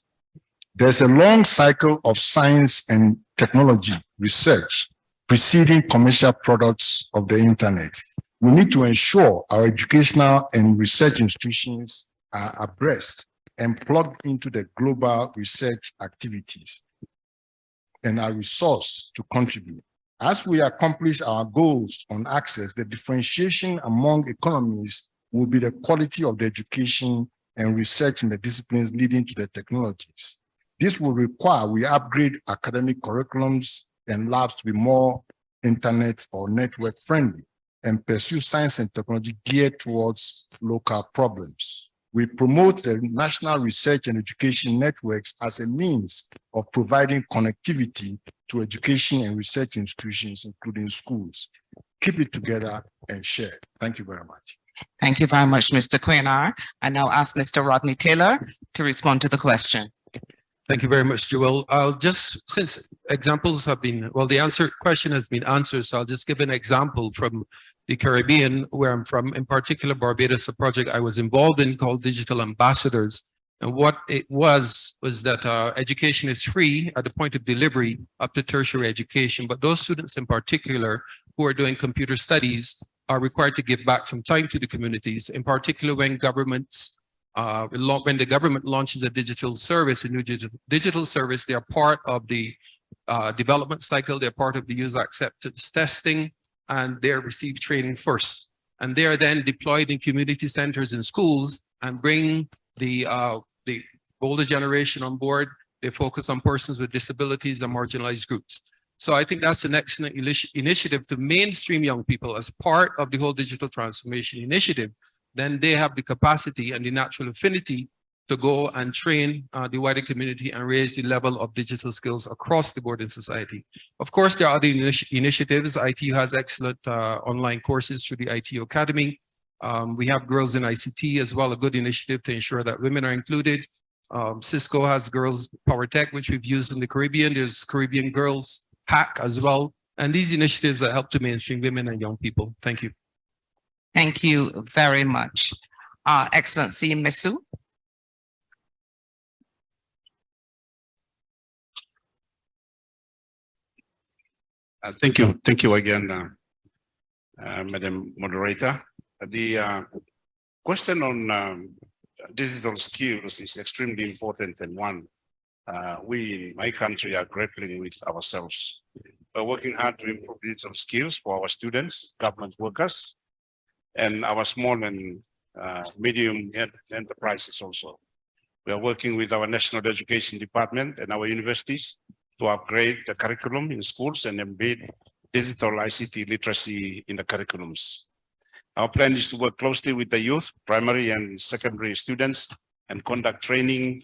[SPEAKER 9] There's a long cycle of science and technology research preceding commercial products of the internet. We need to ensure our educational and research institutions are abreast and plugged into the global research activities and are resourced to contribute. As we accomplish our goals on access, the differentiation among economies will be the quality of the education and research in the disciplines leading to the technologies. This will require we upgrade academic curriculums and labs to be more internet or network friendly and pursue science and technology geared towards local problems. We promote the national research and education networks as a means of providing connectivity to education and research institutions, including schools. Keep it together and share. Thank you very much.
[SPEAKER 2] Thank you very much, Mr. Quaynor. I now ask Mr. Rodney Taylor to respond to the question.
[SPEAKER 17] Thank you very much, Joel. I'll just, since examples have been, well, the answer question has been answered, so I'll just give an example from the Caribbean, where I'm from, in particular Barbados, a project I was involved in called Digital Ambassadors. And what it was, was that uh, education is free at the point of delivery up to tertiary education, but those students in particular who are doing computer studies are required to give back some time to the communities, in particular when governments uh, when the government launches a digital service, a new digital, service, they are part of the uh, development cycle, they're part of the user acceptance testing, and they receive training first. And they are then deployed in community centers and schools and bring the, uh, the older generation on board. They focus on persons with disabilities and marginalized groups. So I think that's an excellent initiative to mainstream young people as part of the whole digital transformation initiative then they have the capacity and the natural affinity to go and train uh, the wider community and raise the level of digital skills across the board in society. Of course, there are other initi initiatives. ITU has excellent uh, online courses through the ITU Academy. Um, we have Girls in ICT as well, a good initiative to ensure that women are included. Um, Cisco has Girls Power Tech, which we've used in the Caribbean. There's Caribbean Girls Hack as well. And these initiatives that help to mainstream women and young people. Thank you.
[SPEAKER 2] Thank you very much. Uh, Excellency Masiu.
[SPEAKER 14] Uh, thank you. Thank you again, uh, uh, Madam Moderator. The uh, question on um, digital skills is extremely important and one uh, we in my country are grappling with ourselves. We're working hard to improve digital skills for our students, government workers, and our small and uh, medium enterprises also. We are working with our National Education Department and our universities to upgrade the curriculum in schools and embed digital ICT literacy in the curriculums. Our plan is to work closely with the youth, primary and secondary students and conduct training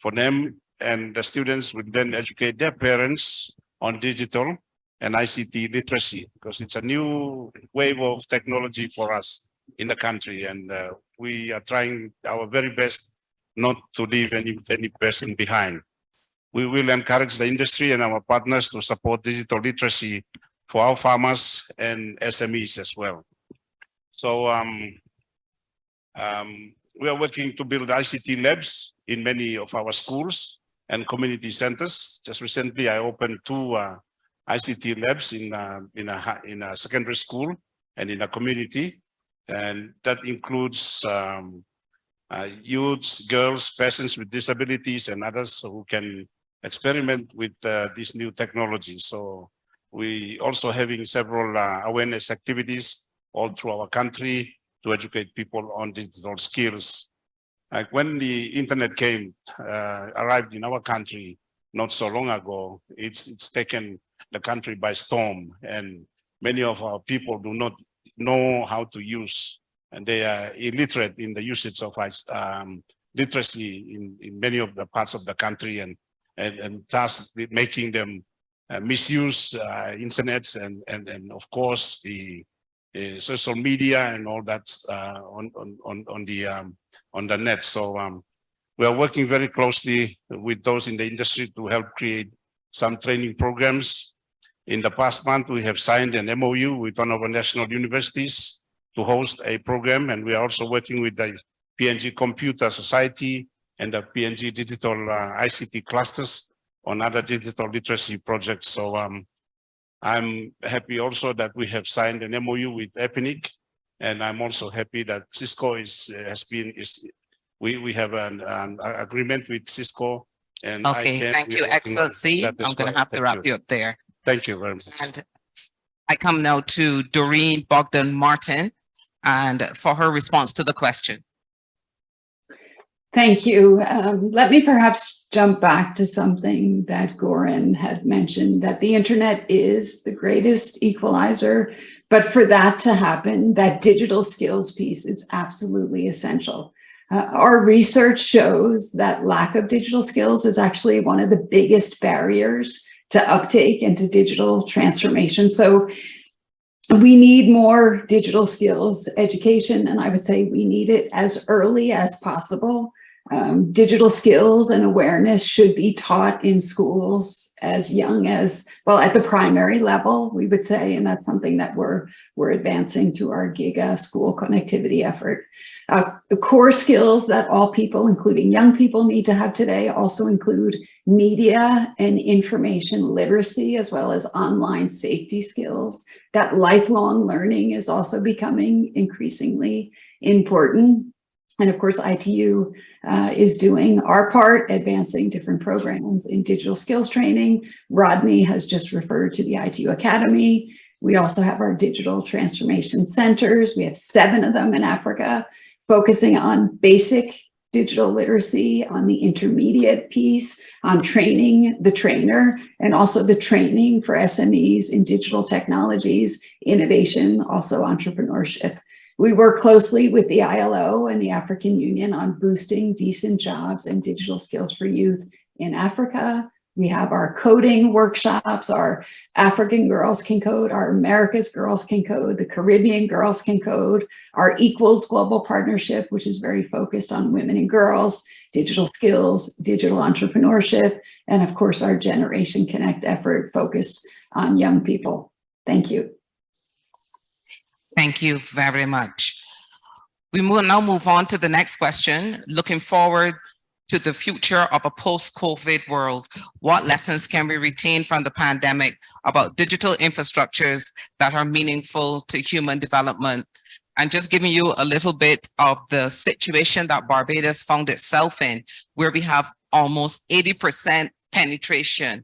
[SPEAKER 14] for them and the students will then educate their parents on digital and ICT literacy because it's a new wave of technology for us in the country and uh, we are trying our very best not to leave any, any person behind. We will encourage the industry and our partners to support digital literacy for our farmers and SMEs as well. So um, um, we are working to build ICT labs in many of our schools and community centers. Just recently, I opened two uh, ICT labs in uh, in a in a secondary school and in a community, and that includes um, uh, youths, girls, persons with disabilities, and others who can experiment with uh, these new technologies. So we also having several uh, awareness activities all through our country to educate people on digital skills. Like when the internet came, uh, arrived in our country not so long ago, it's it's taken the country by storm and many of our people do not know how to use and they are illiterate in the usage of um, literacy in, in many of the parts of the country and and, and thus making them uh, misuse uh, internets and, and and of course the uh, social media and all that uh, on, on on the um, on the net so um, we are working very closely with those in the industry to help create some training programs. In the past month, we have signed an MOU with one of our national universities to host a program, and we are also working with the PNG Computer Society and the PNG Digital uh, ICT clusters on other digital literacy projects. So um, I'm happy also that we have signed an MOU with APNIC, and I'm also happy that Cisco is has been is we we have an, an agreement with Cisco and
[SPEAKER 2] Okay, thank you, Excellency. I'm going to have to wrap you up there.
[SPEAKER 14] Thank you very much.
[SPEAKER 2] And I come now to Doreen Bogdan-Martin and for her response to the question.
[SPEAKER 11] Thank you. Um, let me perhaps jump back to something that Goran had mentioned, that the internet is the greatest equalizer, but for that to happen, that digital skills piece is absolutely essential. Uh, our research shows that lack of digital skills is actually one of the biggest barriers to uptake into digital transformation. So we need more digital skills education, and I would say we need it as early as possible. Um, digital skills and awareness should be taught in schools as young as, well, at the primary level, we would say, and that's something that we're, we're advancing through our GIGA school connectivity effort. Uh, the core skills that all people, including young people, need to have today also include media and information literacy, as well as online safety skills. That lifelong learning is also becoming increasingly important. And of course, ITU uh, is doing our part, advancing different programs in digital skills training. Rodney has just referred to the ITU Academy. We also have our digital transformation centers. We have seven of them in Africa, focusing on basic digital literacy, on the intermediate piece, on training the trainer, and also the training for SMEs in digital technologies, innovation, also entrepreneurship. We work closely with the ILO and the African Union on boosting decent jobs and digital skills for youth in Africa. We have our coding workshops, our African Girls Can Code, our America's Girls Can Code, the Caribbean Girls Can Code, our Equals Global Partnership, which is very focused on women and girls, digital skills, digital entrepreneurship, and of course, our Generation Connect effort focused on young people. Thank you.
[SPEAKER 16] Thank you very much. We will now move on to the next question. Looking forward to the future of a post-COVID world, what lessons can we retain from the pandemic about digital infrastructures that are meaningful to human development? And just giving you a little bit of the situation that Barbados found itself in, where we have almost 80% penetration.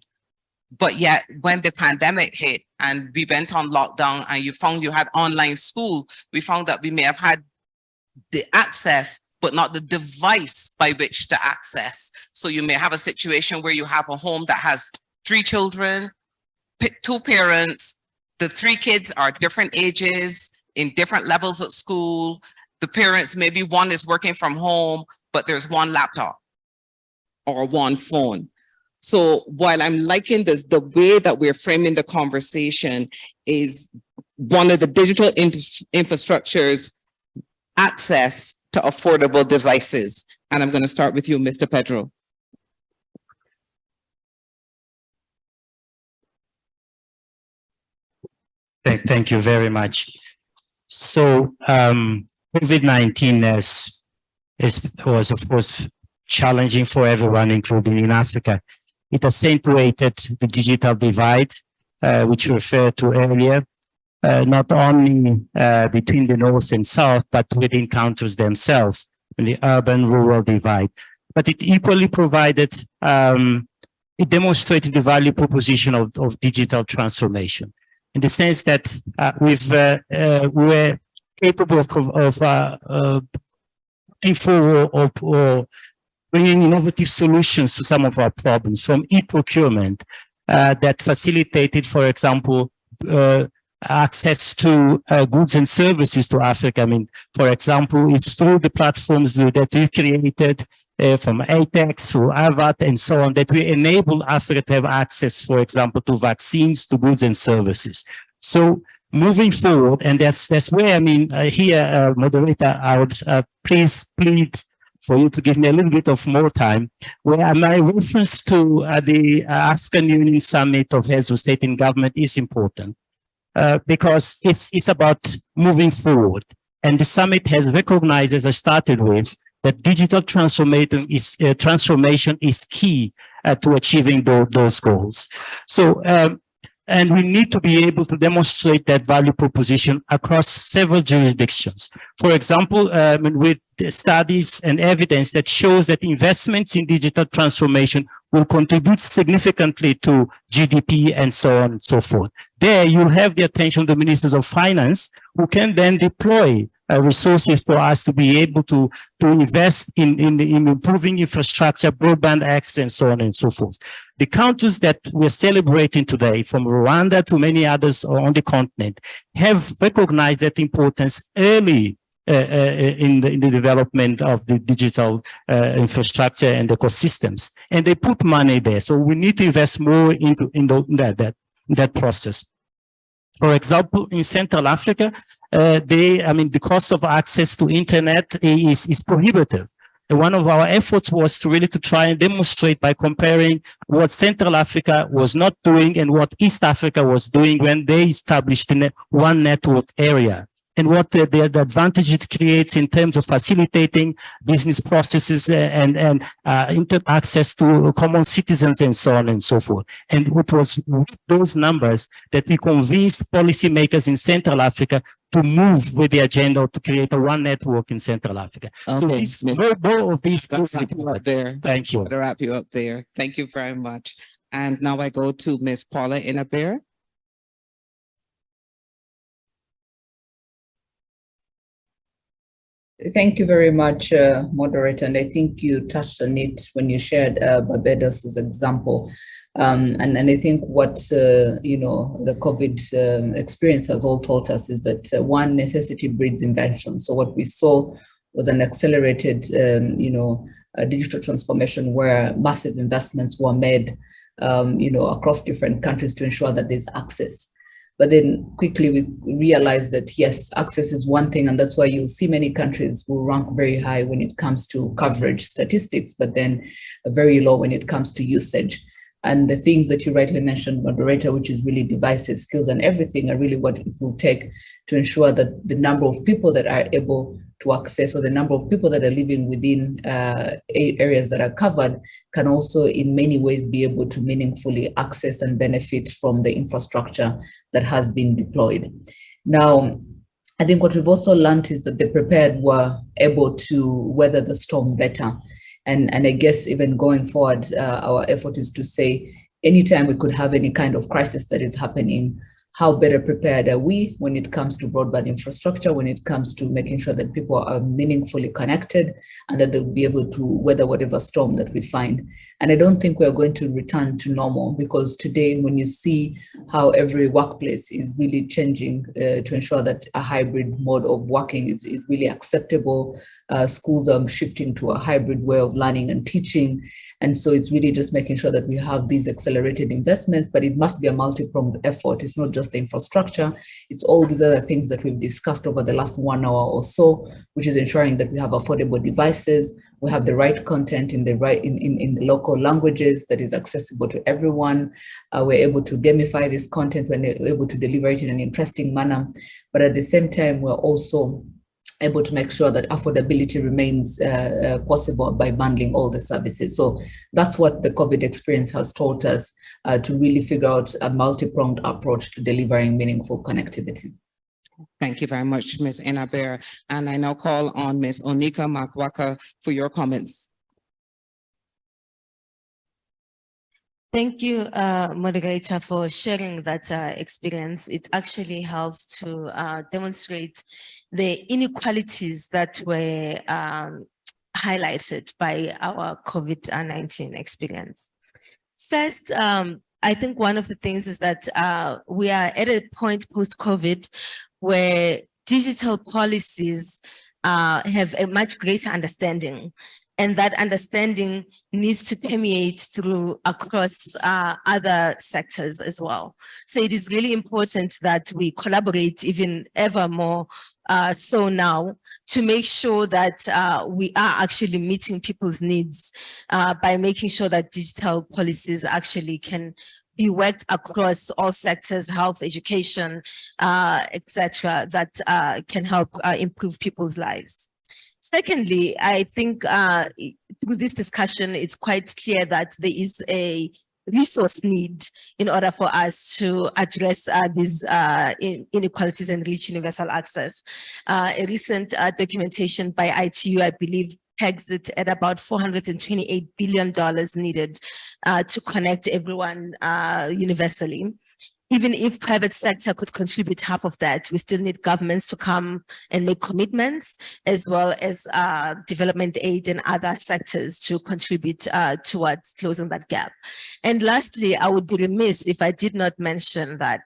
[SPEAKER 16] But yet when the pandemic hit and we went on lockdown and you found you had online school, we found that we may have had the access but not the device by which to access. So you may have a situation where you have a home that has three children, two parents, the three kids are different ages in different levels of school. The parents, maybe one is working from home, but there's one laptop or one phone. So while I'm liking this, the way that we're framing the conversation is one of the digital infrastructures access to affordable devices. And I'm going to start with you, Mr. Pedro.
[SPEAKER 6] Thank, thank you very much. So um, COVID-19 is, is, was, of course, challenging for everyone, including in Africa. It accentuated the digital divide, uh, which we referred to earlier, uh, not only uh, between the north and south, but within countries themselves, the urban-rural divide. But it equally provided, um, it demonstrated the value proposition of, of digital transformation in the sense that uh, we've, uh, uh, we're capable of, of uh, uh, or, or bringing innovative solutions to some of our problems from e-procurement uh, that facilitated, for example, uh, access to uh, goods and services to Africa. I mean, for example, it's through the platforms that we created uh, from ATEX through AVAT and so on, that we enable Africa to have access, for example, to vaccines, to goods and services. So moving forward, and that's that's where, I mean, uh, here, uh, moderator, I would uh, please plead for you to give me a little bit of more time, where my reference to uh, the African Union Summit of Heads of State and Government is important. Uh, because it's, it's about moving forward. And the summit has recognized, as I started with, that digital transformation is, uh, transformation is key uh, to achieving those, those goals. So, um, and we need to be able to demonstrate that value proposition across several jurisdictions. For example, um, with studies and evidence that shows that investments in digital transformation will contribute significantly to GDP and so on and so forth. There you'll have the attention of the ministers of finance who can then deploy uh, resources for us to be able to, to invest in, in, in improving infrastructure, broadband access, and so on and so forth. The countries that we're celebrating today, from Rwanda to many others on the continent, have recognized that importance early uh, uh, in, the, in the development of the digital uh, infrastructure and ecosystems. And they put money there. So we need to invest more into in, the, that, that, that process. For example, in Central Africa, uh, they, I mean, the cost of access to internet is, is prohibitive. One of our efforts was to really to try and demonstrate by comparing what Central Africa was not doing and what East Africa was doing when they established one network area and what the, the, the, advantage it creates in terms of facilitating business processes and, and uh, access to common citizens and so on and so forth. And it was those numbers that we convinced policymakers in Central Africa to move with the agenda to create a one network in Central Africa.
[SPEAKER 2] Okay,
[SPEAKER 6] so these, both of these
[SPEAKER 2] up there.
[SPEAKER 6] Thank you.
[SPEAKER 2] To wrap you up there. Thank you very much. And now I go to Ms. Paula Ingabire.
[SPEAKER 3] Thank you very much, uh, moderator. And I think you touched on it when you shared uh, Barbados as example. Um, and, and I think what, uh, you know, the COVID um, experience has all taught us is that uh, one necessity breeds invention. So what we saw was an accelerated, um, you know, digital transformation where massive investments were made, um, you know, across different countries to ensure that there's access. But then quickly we realized that yes, access is one thing, and that's why you see many countries will rank very high when it comes to coverage statistics, but then very low when it comes to usage. And the things that you rightly mentioned, moderator, which is really devices, skills, and everything are really what it will take to ensure that the number of people that are able to access or the number of people that are living within uh, areas that are covered can also in many ways be able to meaningfully access and benefit from the infrastructure that has been deployed. Now, I think what we've also learned is that the prepared were able to weather the storm better. And, and I guess even going forward, uh, our effort is to say, anytime we could have any kind of crisis that is happening, how better prepared are we when it comes to broadband infrastructure, when it comes to making sure that people are meaningfully connected and that they'll be able to weather whatever storm that we find. And I don't think we're going to return to normal because today when you see how every workplace is really changing uh, to ensure that a hybrid mode of working is, is really acceptable, uh, schools are shifting to a hybrid way of learning and teaching, and so it's really just making sure that we have these accelerated investments, but it must be a multi-pronged effort. It's not just the infrastructure, it's all these other things that we've discussed over the last one hour or so, which is ensuring that we have affordable devices, we have the right content in the right in, in, in the local languages that is accessible to everyone. Uh, we're able to gamify this content, we're able to deliver it in an interesting manner. But at the same time, we're also able to make sure that affordability remains uh, uh, possible by bundling all the services. So that's what the COVID experience has taught us uh, to really figure out a multi-pronged approach to delivering meaningful connectivity.
[SPEAKER 2] Thank you very much, Ms. Ingabire. And I now call on Ms. Onica Makwakwa for your comments.
[SPEAKER 13] Thank you, uh, moderator, for sharing that uh, experience. It actually helps to uh, demonstrate the inequalities that were um, highlighted by our COVID-19 experience. First, um, I think one of the things is that uh, we are at a point post-COVID where digital policies uh, have a much greater understanding and that understanding needs to permeate through across uh, other sectors as well. So it is really important that we collaborate even ever more uh, so now to make sure that uh, we are actually meeting people's needs uh, by making sure that digital policies actually can be worked across all sectors, health, education, uh, etc., that uh, can help improve people's lives. Secondly, I think through this discussion, it's quite clear that there is a resource need in order for us to address uh, these uh, inequalities and reach universal access. Uh, a recent uh, documentation by ITU, I believe, pegs it at about $428 billion needed uh, to connect everyone uh, universally even if private sector could contribute half of that, we still need governments to come and make commitments, as well as uh, development aid and other sectors to contribute uh, towards closing that gap. And lastly, I would be remiss if I did not mention that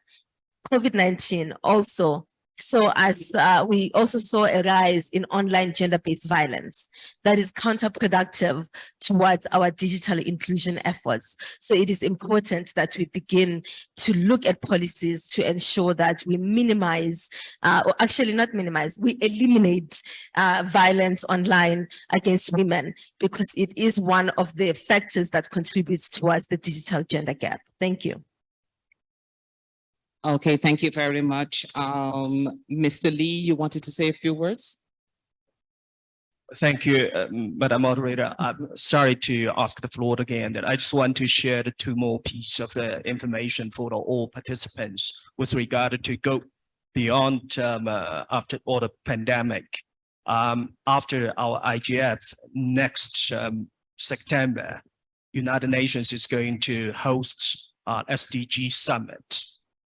[SPEAKER 13] COVID-19 also So as uh, we also saw a rise in online gender-based violence that is counterproductive towards our digital inclusion efforts. So it is important that we begin to look at policies to ensure that we minimize, uh, or actually not minimize, we eliminate uh, violence online against women because it is one of the factors that contributes towards the digital gender gap. Thank you.
[SPEAKER 16] Okay, thank you very much. Um, Mr. Lee, you wanted to say a few words?
[SPEAKER 5] Thank you, um, Madam Moderator. I'm sorry to ask the floor again. That I just want to share the two more pieces of the information for all participants with regard to go beyond um, uh, after all the pandemic. Um, after our IGF next um, September, United Nations is going to host uh, SDG summit.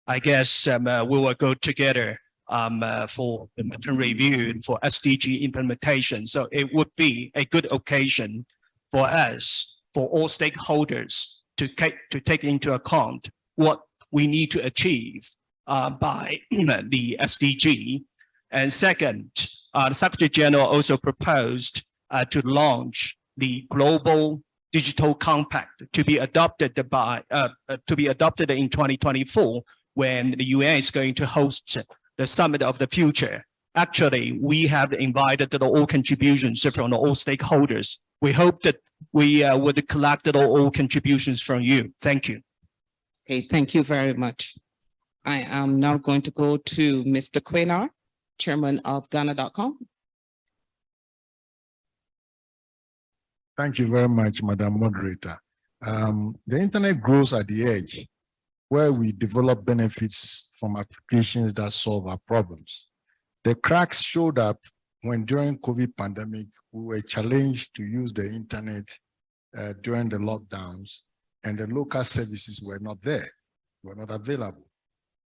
[SPEAKER 5] I guess um, uh, we will go together um, uh, for the review and for SDG implementation. So it would be a good occasion for us, for all stakeholders to, take, to take into account what we need to achieve uh, by the SDG. And second, uh, the Secretary General also proposed uh, to launch the global digital compact to be adopted by uh, to be adopted in 2024 when the UN is going to host the summit of the future. Actually, we have invited all contributions from all stakeholders. We hope that we uh, would collect all contributions from you. Thank you.
[SPEAKER 16] Okay, thank you very much. I am now going to go to Mr. Quaynor, chairman of Ghana.com.
[SPEAKER 9] Thank you very much, Madam Moderator. Um, the internet grows at the edge where we develop benefits from applications that solve our problems. The cracks showed up when during COVID pandemic, we were challenged to use the internet uh, during the lockdowns and the local services were not there, were not available.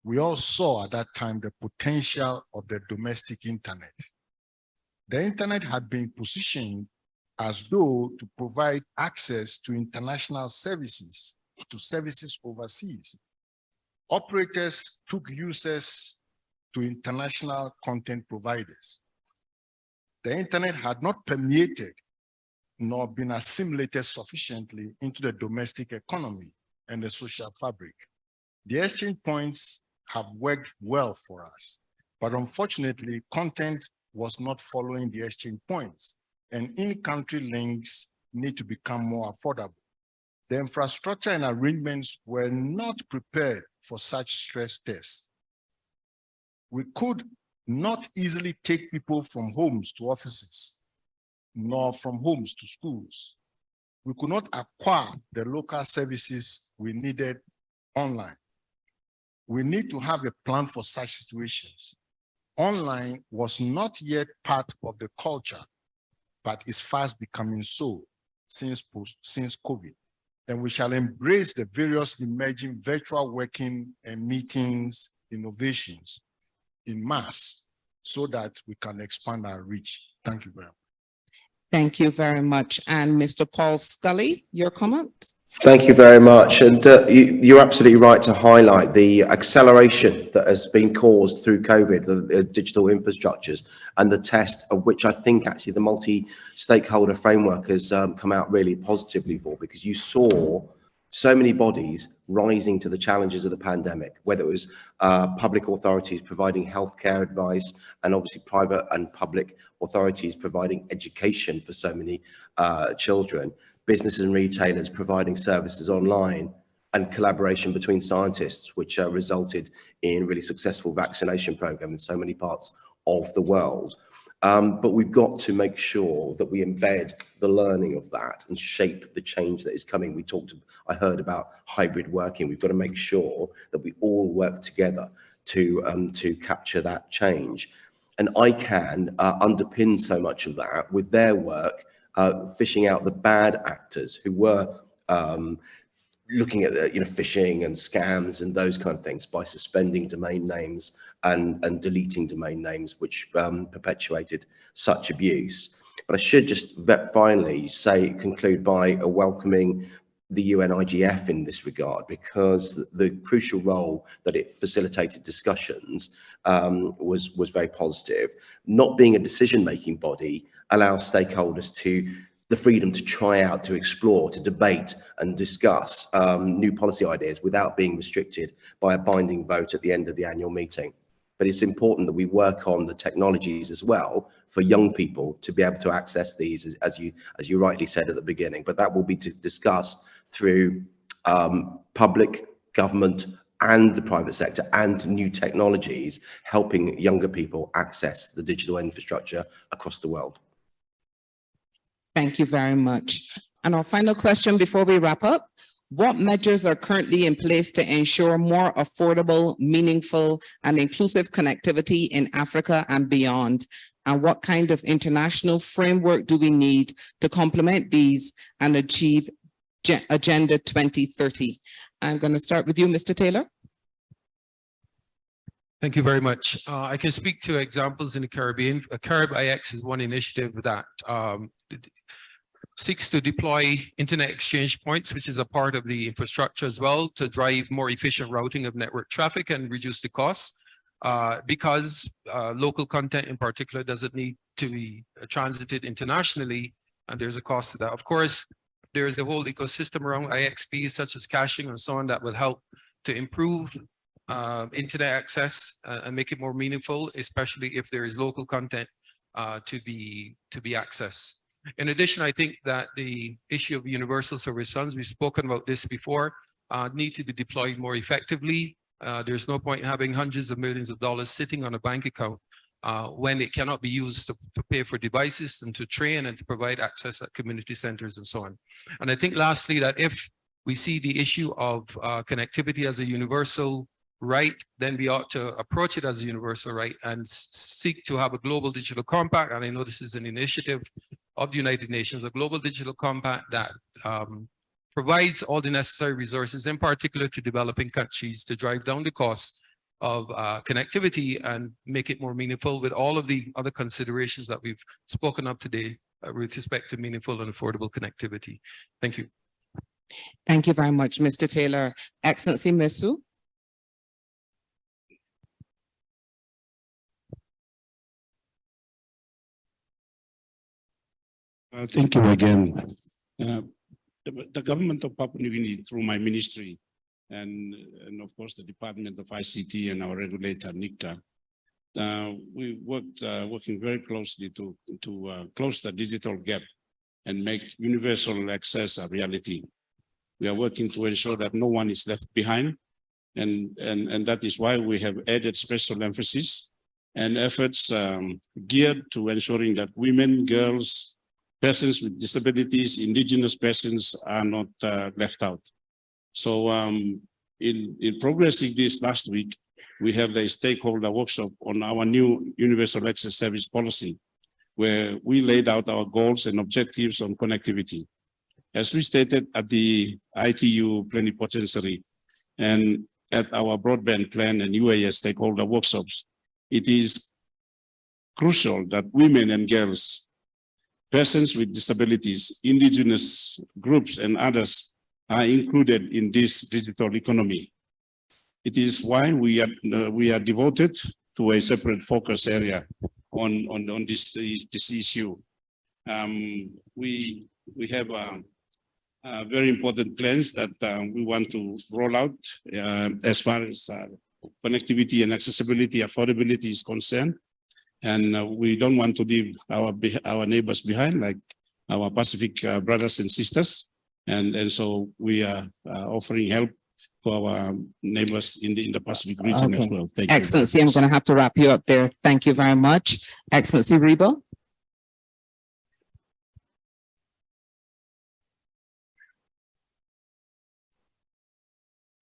[SPEAKER 9] We all saw at that time the potential of the domestic internet. The internet had been positioned as though to provide access to international services, to services overseas operators took users to international content providers. The internet had not permeated nor been assimilated sufficiently into the domestic economy and the social fabric. The exchange points have worked well for us, but unfortunately, content was not following the exchange points and in-country links need to become more affordable. The infrastructure and arrangements were not prepared for such stress tests. We could not easily take people from homes to offices, nor from homes to schools. We could not acquire the local services we needed online. We need to have a plan for such situations. Online was not yet part of the culture, but is fast becoming so since, post, since COVID and we shall embrace the various emerging virtual working and meetings innovations in mass so that we can expand our reach. Thank you very much.
[SPEAKER 16] Thank you very much. And Mr. Paul Scully, your comment?
[SPEAKER 1] Thank you very much. And uh, you, are absolutely right to highlight the acceleration that has been caused through COVID, the, the, digital infrastructures, and the test of which I think actually the multi-stakeholder framework has um, come out really positively for, because you saw so many bodies rising to the challenges of the pandemic, whether it was uh, public authorities providing healthcare advice, and obviously private and public authorities providing education for so many uh, children businesses and retailers providing services online and collaboration between scientists, which uh, resulted in really successful vaccination program in so many parts of the world. Um, but we've got to make sure that we embed the learning of that and shape the change that is coming. We talked, I heard about hybrid working. We've got to make sure that we all work together to, um, to capture that change. And ICANN uh, underpins so much of that with their work uh, fishing out the bad actors who were um, looking at the, you know phishing and scams and those kind of things by suspending domain names and and deleting domain names which um, perpetuated such abuse but i should just finally say conclude by welcoming the UNIGF in this regard because the crucial role that it facilitated discussions um, was, was very positive. Not being a decision-making body allows stakeholders to the freedom to try out, to explore, to debate and discuss um, new policy ideas without being restricted by a binding vote at the end of the annual meeting. But it's important that we work on the technologies as well for young people to be able to access these, as, as you as you rightly said at the beginning. But that will be discussed through um, public, government, and the private sector and new technologies helping younger people access the digital infrastructure across the world.
[SPEAKER 16] Thank you very much. And our final question before we wrap up, what measures are currently in place to ensure more affordable, meaningful, and inclusive connectivity in Africa and beyond? And what kind of international framework do we need to complement these and achieve Agenda 2030? I'm going to start with you, Mr. Taylor.
[SPEAKER 17] Thank you very much. Uh, I can speak to examples in the Caribbean. Uh, Carib IX is one initiative that um, seeks to deploy internet exchange points, which is a part of the infrastructure as well, to drive more efficient routing of network traffic and reduce the costs. Uh, because uh, local content in particular doesn't need to be transited internationally, and there's a cost to that. Of course, there is a whole ecosystem around IXPs such as caching and so on that will help to improve uh, internet access uh, and make it more meaningful, especially if there is local content uh, to be to be accessed. In addition, I think that the issue of universal service funds, we've spoken about this before, uh, need to be deployed more effectively. Uh, there's no point having hundreds of millions of dollars sitting on a bank account uh, when it cannot be used to, to, pay for devices and to train and to provide access at community centers and so on. And I think lastly, that if we see the issue of connectivity as a universal right, then we ought to approach it as a universal right and seek to have a global digital compact. And I know this is an initiative of the United Nations, a global digital compact that um, provides all the necessary resources, in particular to developing countries to drive down the cost of uh, connectivity and make it more meaningful with all of the other considerations that we've spoken of today uh, with respect to meaningful and affordable connectivity. Thank you.
[SPEAKER 16] Thank you very much, Mr. Taylor. Excellency Masiu.
[SPEAKER 14] Uh, thank you again. Uh, the, the, government of Papua New Guinea through my ministry and, and of course the Department of ICT and our regulator NICTA, uh, we worked uh, working very closely to, to uh, close the digital gap and make universal access a reality. We are working to ensure that no one is left behind and, and, and that is why we have added special emphasis and efforts um, geared to ensuring that women, girls, persons with disabilities, indigenous persons are not uh, left out. So um, in, in progressing this last week, we have a stakeholder workshop on our new universal access service policy, where we laid out our goals and objectives on connectivity. As we stated at the ITU plenipotentiary and at our broadband plan and UAS stakeholder workshops, it is crucial that women and girls persons with disabilities, indigenous groups and others are included in this digital economy. It is why we are, uh, we are devoted to a separate focus area on, on, on this, this issue. Um, we, we have uh, uh, very important plans that uh, we want to roll out uh, as far as uh, connectivity and accessibility, affordability is concerned and uh, we don't want to leave our our neighbors behind, like our Pacific uh, brothers and sisters, and and so we are uh, offering help to our neighbors in the in the Pacific region okay. as well.
[SPEAKER 16] Thank you. Excellency, you. I'm going to have to wrap you up there. Thank you very much, Excellency Rebo.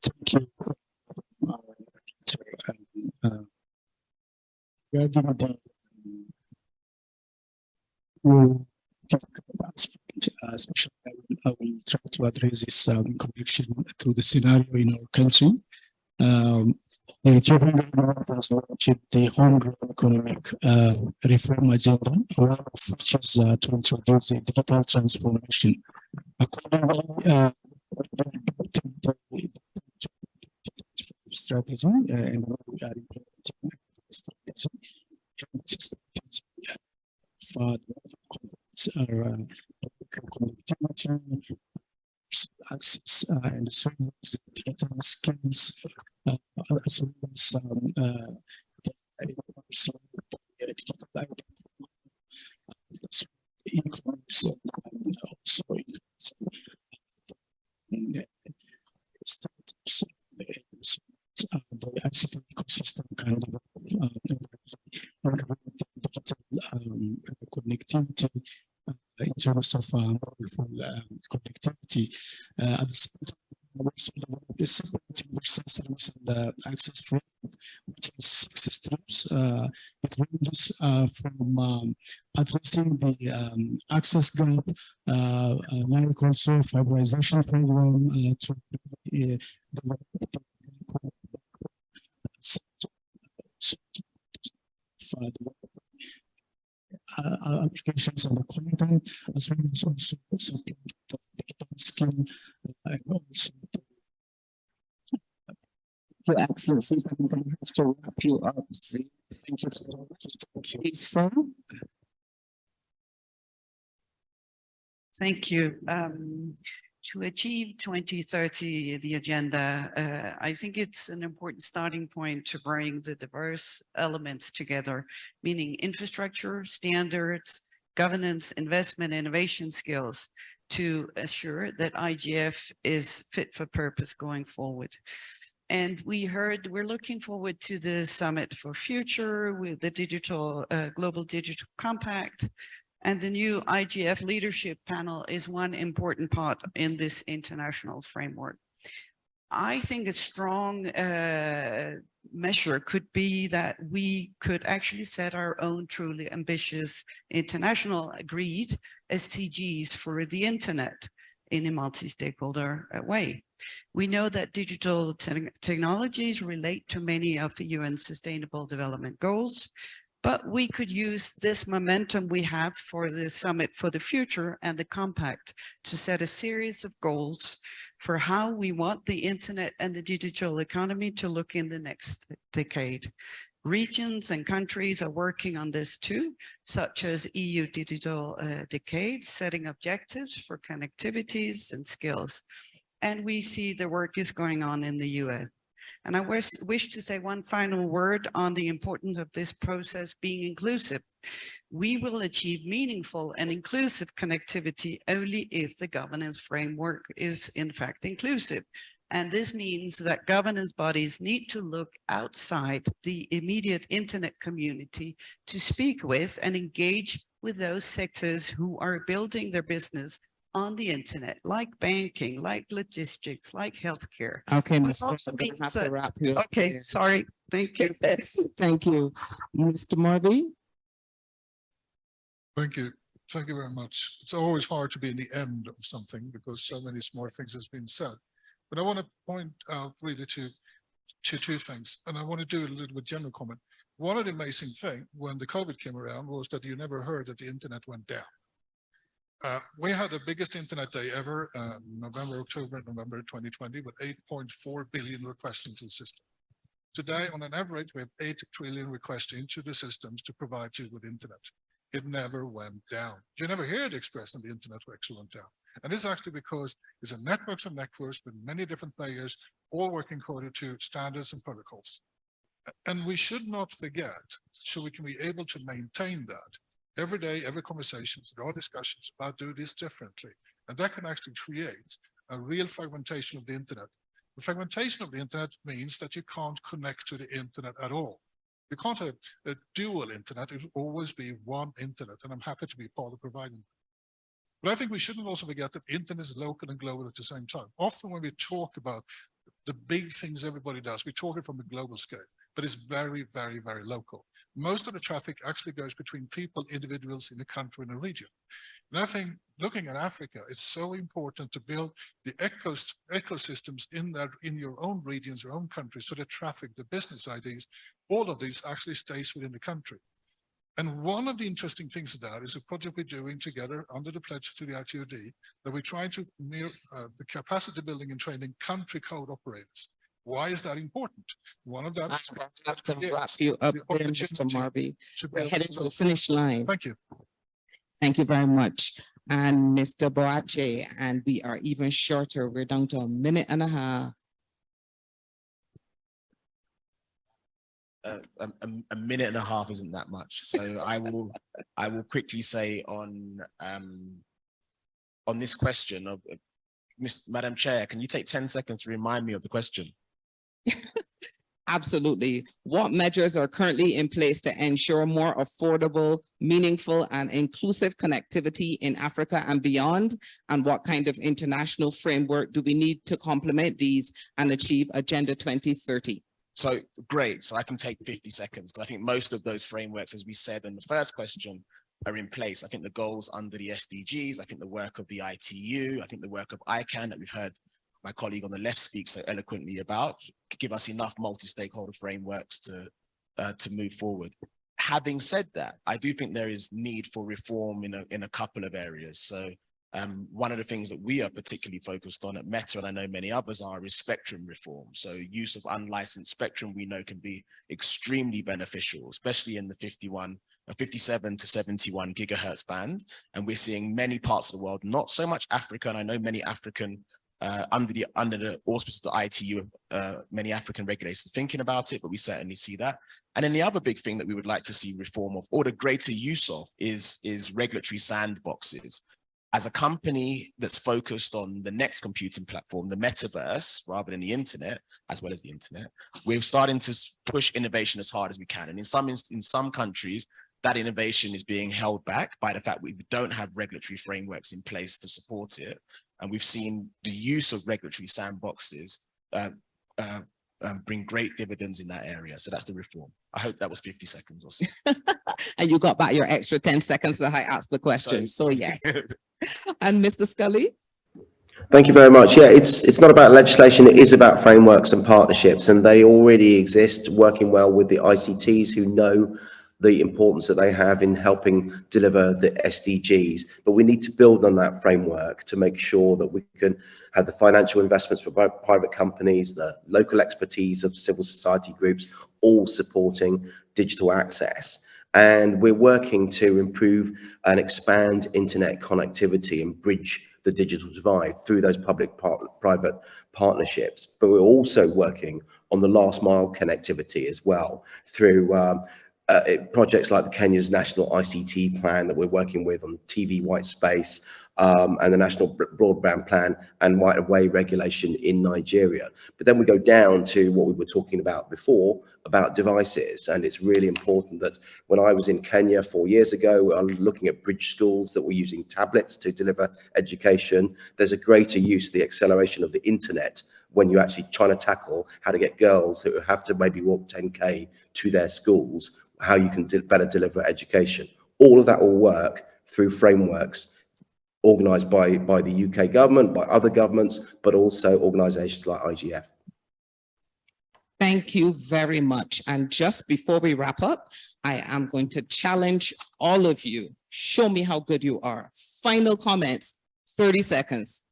[SPEAKER 12] Thank you. Uh, uh, will talk uh, especially I will try to address this um, connection to the scenario in our country. Um, the Ethiopian government has launched the homegrown economic uh, reform agenda, one of which is uh, to introduce a digital transformation. Accordingly, uh, strategy uh, and we are implementing uh, For the uh, access uh, and service, data skills, uh, as well as um, uh, the digital uh, e-commerce, and also startups, uh, the ICT ecosystem kind of uh, digital um, connectivity uh, in terms of uh, connectivity. At the same time, also a separate universal service and access framework, which has six. Uh, it ranges from um, addressing the um, access gap, uh, uh, like also fiberization program uh, to uh, develop uh, uh, applications and the content as well as also support the digital skill uh, and also
[SPEAKER 16] Your Excellency, I'm going to have to wrap you up. Thank you so much. Please, from
[SPEAKER 8] Thank you. Um, to achieve 2030, the agenda, uh, I think it's an important starting point to bring the diverse elements together, meaning infrastructure, standards, governance, investment, innovation skills to assure that IGF is fit for purpose going forward. And we heard we're looking forward to the Summit for Future with the digital uh, Global Digital Compact, and the new IGF leadership panel is one important part in this international framework. I think a strong uh, measure could be that we could actually set our own truly ambitious international agreed SDGs for the internet in a multi-stakeholder uh, way. We know that digital te technologies relate to many of the UN Sustainable Development Goals, but we could use this momentum we have for the Summit for the Future and the Compact to set a series of goals for how we want the internet and the digital economy to look in the next decade. Regions and countries are working on this too, such as EU Digital uh, Decade, setting objectives for connectivities and skills. And we see the work is going on in the US. And I wish, wish to say one final word on the importance of this process being inclusive. We will achieve meaningful and inclusive connectivity only if the governance framework is in fact inclusive. And this means that governance bodies need to look outside the immediate internet community to speak with and engage with those sectors who are building their business on the internet, like banking, like logistics, like healthcare.
[SPEAKER 16] Okay,
[SPEAKER 8] But
[SPEAKER 16] Ms.
[SPEAKER 8] Fuhr,
[SPEAKER 16] I'm gonna have to wrap you up.
[SPEAKER 8] Okay,
[SPEAKER 16] there.
[SPEAKER 8] sorry. Thank you.
[SPEAKER 16] Thank you. Mr. Marby?
[SPEAKER 15] Thank you. Thank you very much. It's always hard to be in the end of something because so many smart things has been said. But I want to point out really to, to two things, and I want to do a little bit general comment. One of the amazing thing when the COVID came around was that you never heard that the internet went down. Uh, we had the biggest internet day ever, uh, November, October, November 2020, with 8.4 billion requests into the system. Today, on an average, we have 8 trillion requests into the systems to provide you with internet. It never went down. You never hear it expressed on the internet actually went down. And this is actually because it's a networks of networks with many different players, all working according to standards and protocols. And we should not forget, so we can be able to maintain that, every day, every conversations, there are discussions about do this differently. And that can actually create a real fragmentation of the internet. The fragmentation of the internet means that you can't connect to the internet at all. You can't have a dual internet, it will always be one internet, and I'm happy to be part of providing. But I think we shouldn't also forget that internet is local and global at the same time. Often when we talk about the big things everybody does, we talk it from a global scale, but it's very, very, very local. Most of the traffic actually goes between people, individuals in a country and a region. And I think looking at Africa, it's so important to build the ecos ecosystems in that in your own regions, your own countries, so the traffic, the business ideas, all of these actually stays within the country. And one of the interesting things of that is a project we're doing together under the pledge to the ITOD that we're trying to near uh, the capacity building and training country code operators. Why is that important? One of them.
[SPEAKER 16] I have to wrap you up there, Mr. Marby. We're headed to the finish line.
[SPEAKER 15] Thank you.
[SPEAKER 16] Thank you very much. And Mr. Boache, and we are even shorter. We're down to a minute and a half.
[SPEAKER 7] Uh, a, a- a minute and a half isn't that much. So I will, I will quickly say on, um, on this question of, uh, Miss, Madam Chair, can you take 10 seconds to remind me of the question?
[SPEAKER 16] Absolutely. What measures are currently in place to ensure more affordable, meaningful and inclusive connectivity in Africa and beyond? And what kind of international framework do we need to complement these and achieve Agenda 2030?
[SPEAKER 7] So great. So I can take 50 seconds because I think most of those frameworks, as we said in the first question, are in place. I think the goals under the SDGs, I think the work of the ITU, I think the work of ICANN that we've heard my colleague on the left speaks so eloquently about, give us enough multi-stakeholder frameworks to, uh, to move forward. Having said that, I do think there is need for reform in a, in a couple of areas. So um, one of the things that we are particularly focused on at Meta, and I know many others are, is spectrum reform. So use of unlicensed spectrum we know can be extremely beneficial, especially in the 51, uh, 57 to 71 gigahertz band. And we're seeing many parts of the world, not so much Africa, and I know many African uh, under the under the auspices of the ITU, uh, many African regulators thinking about it, but we certainly see that. And then the other big thing that we would like to see reform of or the greater use of is, is regulatory sandboxes. As a company that's focused on the next computing platform, the metaverse, rather than the internet, as well as the internet, we're starting to push innovation as hard as we can. And in some in some countries, that innovation is being held back by the fact we don't have regulatory frameworks in place to support it. And we've seen the use of regulatory sandboxes uh, uh, um, bring great dividends in that area. So that's the reform. I hope that was 50 seconds or so.
[SPEAKER 16] And you got back your extra 10 seconds that I asked the question. So yes. And Mr. Scully?
[SPEAKER 1] Thank you very much. Yeah, it's it's not about legislation, it is about frameworks and partnerships, and they already exist, working well with the ICTs who know the importance that they have in helping deliver the SDGs. But we need to build on that framework to make sure that we can have the financial investments for private companies, the local expertise of civil society groups, all supporting digital access. And we're working to improve and expand internet connectivity and bridge the digital divide through those public-private partnerships. But we're also working on the last mile connectivity as well through um, uh, projects like the Kenya's national ICT plan that we're working with on TV white space um, and the national broadband plan and right of way regulation in Nigeria. But then we go down to what we were talking about before about devices. And it's really important that when I was in Kenya four years ago, I'm looking at bridge schools that were using tablets to deliver education. There's a greater use, the acceleration of the internet when you're actually trying to tackle how to get girls who have to maybe walk 10K to their schools how you can better deliver education. All of that will work through frameworks organised by, by the UK government, by other governments, but also organisations like IGF.
[SPEAKER 16] Thank you very much. And just before we wrap up, I am going to challenge all of you. Show me how good you are. Final comments, 30 seconds.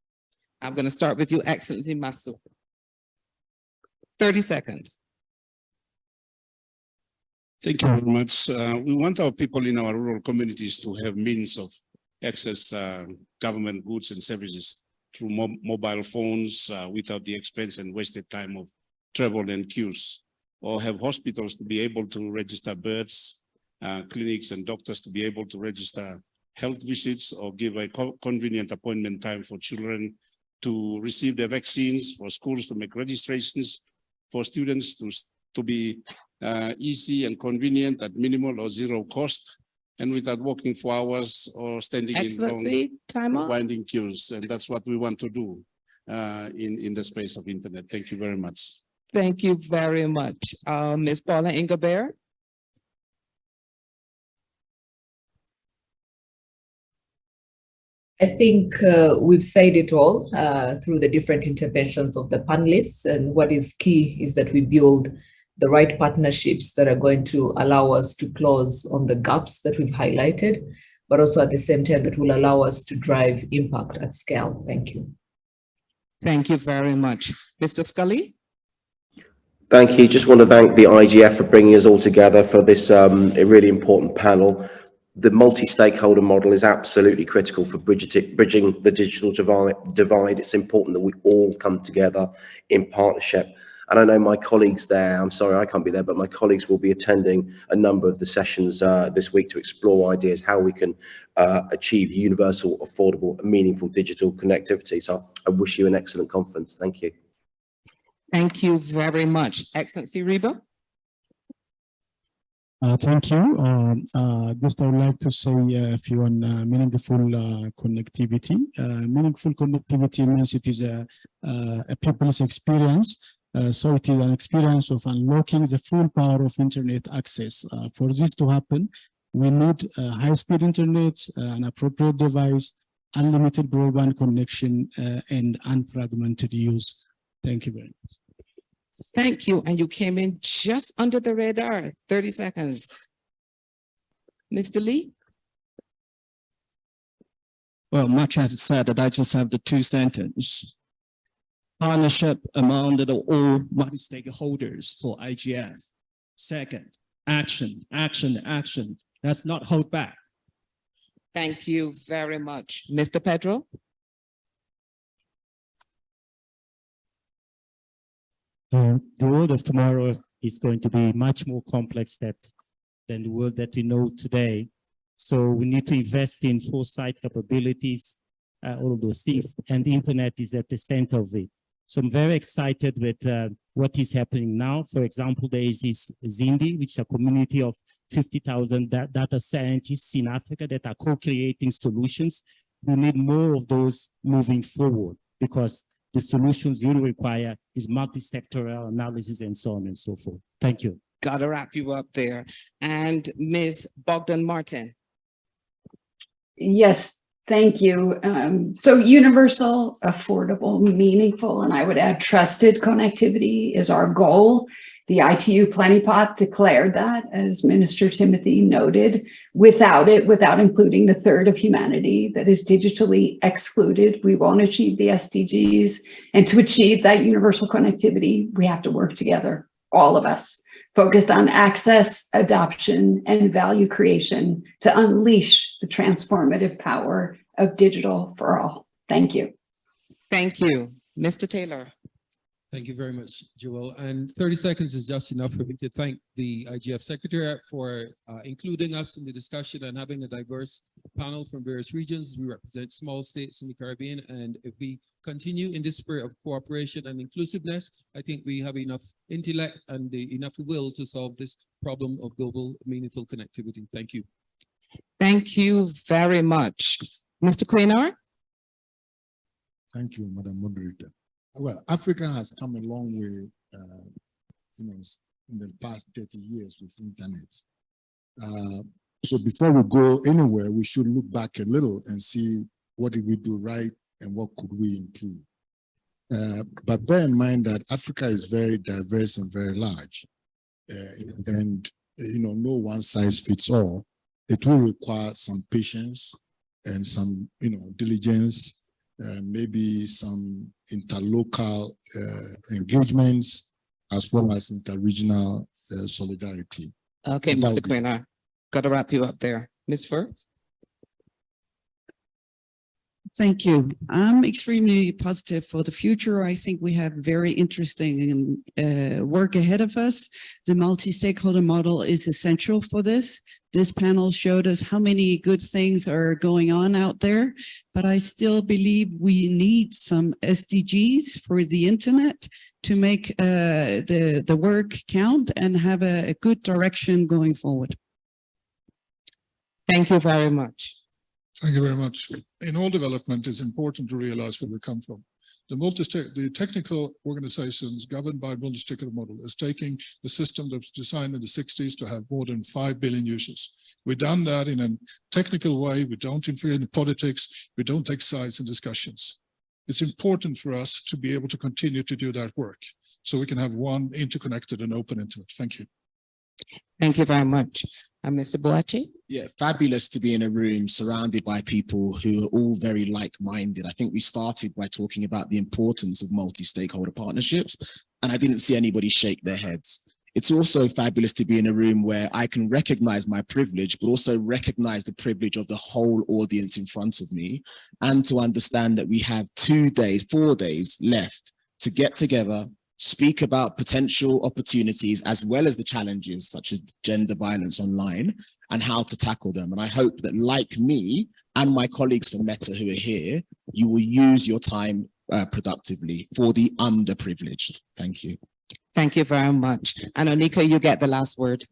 [SPEAKER 16] I'm going to start with you, Excellency Masiu. 30 seconds.
[SPEAKER 14] Thank you very much. Uh, we want our people in our rural communities to have means of access uh, government goods and services through mo mobile phones uh, without the expense and wasted time of travel and queues, or have hospitals to be able to register births, uh, clinics and doctors to be able to register health visits or give a co convenient appointment time for children to receive their vaccines, for schools to make registrations, for students to, to be uh, easy and convenient at minimal or zero cost and without walking for hours or standing
[SPEAKER 16] Excellency,
[SPEAKER 14] in
[SPEAKER 16] time
[SPEAKER 14] long
[SPEAKER 16] up.
[SPEAKER 14] winding queues. And that's what we want to do uh, in, in the space of internet. Thank you very much.
[SPEAKER 16] Thank you very much. Uh, Ms. Paula Ingabire?
[SPEAKER 3] I think uh, we've said it all uh, through the different interventions of the panelists. And what is key is that we build the right partnerships that are going to allow us to close on the gaps that we've highlighted, but also at the same time that will allow us to drive impact at scale. Thank you.
[SPEAKER 16] Thank you very much. Mr. Scully?
[SPEAKER 1] Thank you. Just want to thank the IGF for bringing us all together for this um, a really important panel. The multi-stakeholder model is absolutely critical for bridging, bridging the digital divide. It's important that we all come together in partnership. And I know my colleagues there, I'm sorry I can't be there, but my colleagues will be attending a number of the sessions uh, this week to explore ideas how we can uh, achieve universal, affordable, and meaningful digital connectivity. So I wish you an excellent conference. Thank you.
[SPEAKER 16] Thank you very much. Excellency Reba?
[SPEAKER 12] Uh, thank you. Um, uh, just I would like to say a few on uh, meaningful uh, connectivity. Uh, meaningful connectivity means it is a, uh, a people's experience. So it is an experience of unlocking the full power of internet access. Uh, for this to happen, we need uh, high-speed internet, uh, an appropriate device, unlimited broadband connection, and unfragmented use. Thank you very much.
[SPEAKER 16] Thank you. And you came in just under the radar, 30 seconds. Mr. Lee?
[SPEAKER 18] Well, much has said that I just have the two sentence. Partnership among the all multi-stakeholders for IGF. Second, action, action, action. Let's not hold back.
[SPEAKER 16] Thank you very much. Mr. Pedro?
[SPEAKER 6] Uh, the world of tomorrow is going to be much more complex that, than the world that we know today. So we need to invest in foresight capabilities, uh, all of those things, and the internet is at the center of it. So I'm very excited with uh, what is happening now. For example, there is this Zindi, which is a community of 50,000 da data scientists in Africa that are co-creating solutions. We need more of those moving forward because the solutions you require is multi-sectoral analysis and so on and so forth. Thank you.
[SPEAKER 16] Got to wrap you up there. And Ms. Bogdan Martin.
[SPEAKER 11] Yes, thank you. Um, so universal, affordable, meaningful, and I would add trusted connectivity is our goal. The ITU Plenipot declared that, as Minister Timothy noted. Without it, without including the third of humanity that is digitally excluded, we won't achieve the SDGs. And to achieve that universal connectivity, we have to work together, all of us, focused on access, adoption, and value creation to unleash the transformative power of digital for all. Thank you.
[SPEAKER 16] Thank you. Mr. Taylor.
[SPEAKER 17] Thank you very much, Joel. And 30 seconds is just enough for me to thank the IGF Secretariat for uh, including us in the discussion and having a diverse panel from various regions. We represent small states in the Caribbean. And if we continue in this spirit of cooperation and inclusiveness, I think we have enough intellect and the, enough will to solve this problem of global meaningful connectivity. Thank you.
[SPEAKER 16] Thank you very much. Mr. Quaynor?
[SPEAKER 9] Thank you, Madam Moderator. Well, Africa has come a long way, uh, you know, in the past 30 years with internet. Uh, so before we go anywhere, we should look back a little and see what did we do right and what could we improve. Uh, but bear in mind that Africa is very diverse and very large. Uh, and, you know, no one size fits all. It will require some patience and some, you know, diligence uh, maybe some interlocal uh, engagements as well as interregional uh, solidarity.
[SPEAKER 16] Okay, Mr. Quinn, I got to wrap you up there. Ms. Fuhr.
[SPEAKER 8] Thank you. I'm extremely positive for the future. I think we have very interesting uh, work ahead of us. The multi-stakeholder model is essential for this. This panel showed us how many good things are going on out there, but I still believe we need some SDGs for the internet to make uh, the, the work count and have a, a good direction going forward.
[SPEAKER 16] Thank you very much.
[SPEAKER 15] Thank you very much. In all development, it's important to realize where we come from. The, the technical organizations governed by multi-stakeholder model is taking the system that was designed in the 60s to have more than 5 billion users. We've done that in a technical way. We don't interfere in politics. We don't take sides in discussions. It's important for us to be able to continue to do that work. so we can have one interconnected and open internet. Thank you.
[SPEAKER 16] Thank you very much. Mr. Boachi?
[SPEAKER 7] Yeah, fabulous to be in a room surrounded by people who are all very like-minded. I think we started by talking about the importance of multi-stakeholder partnerships, and I didn't see anybody shake their heads. It's also fabulous to be in a room where I can recognize my privilege, but also recognize the privilege of the whole audience in front of me, and to understand that we have two days, four days left to get together, speak about potential opportunities as well as the challenges such as gender violence online and how to tackle them. And I hope that like me and my colleagues from Meta who are here, you will use your time uh, productively for the underprivileged. Thank you.
[SPEAKER 16] Thank you very much. And Onica, you get the last word.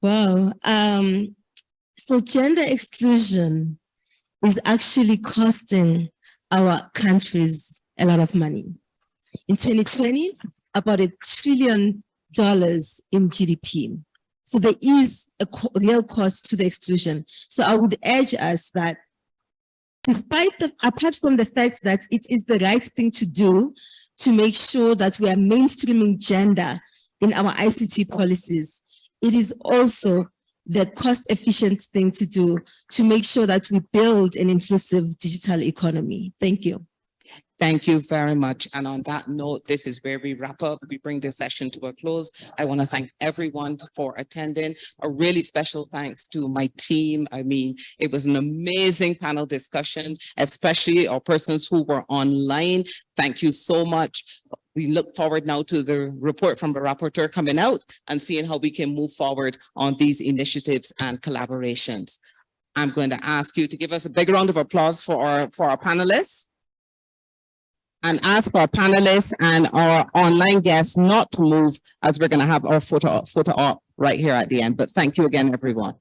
[SPEAKER 13] Wow. Um, so gender exclusion is actually costing our countries a lot of money. In 2020, about a trillion dollars in GDP. So there is a co real cost to the exclusion. So I would urge us that despite the, apart from the fact that it is the right thing to do to make sure that we are mainstreaming gender in our ICT policies, it is also the cost efficient thing to do to make sure that we build an inclusive digital economy. Thank you.
[SPEAKER 16] Thank you very much. And on that note, this is where we wrap up. We bring this session to a close. I want to thank everyone for attending. A really special thanks to my team. I mean, it was an amazing panel discussion, especially our persons who were online. Thank you so much. We look forward now to the report from the rapporteur coming out and seeing how we can move forward on these initiatives and collaborations. I'm going to ask you to give us a big round of applause for our, for our panelists and ask our panelists and our online guests not to move as we're going to have our photo, photo op right here at the end. But thank you again, everyone.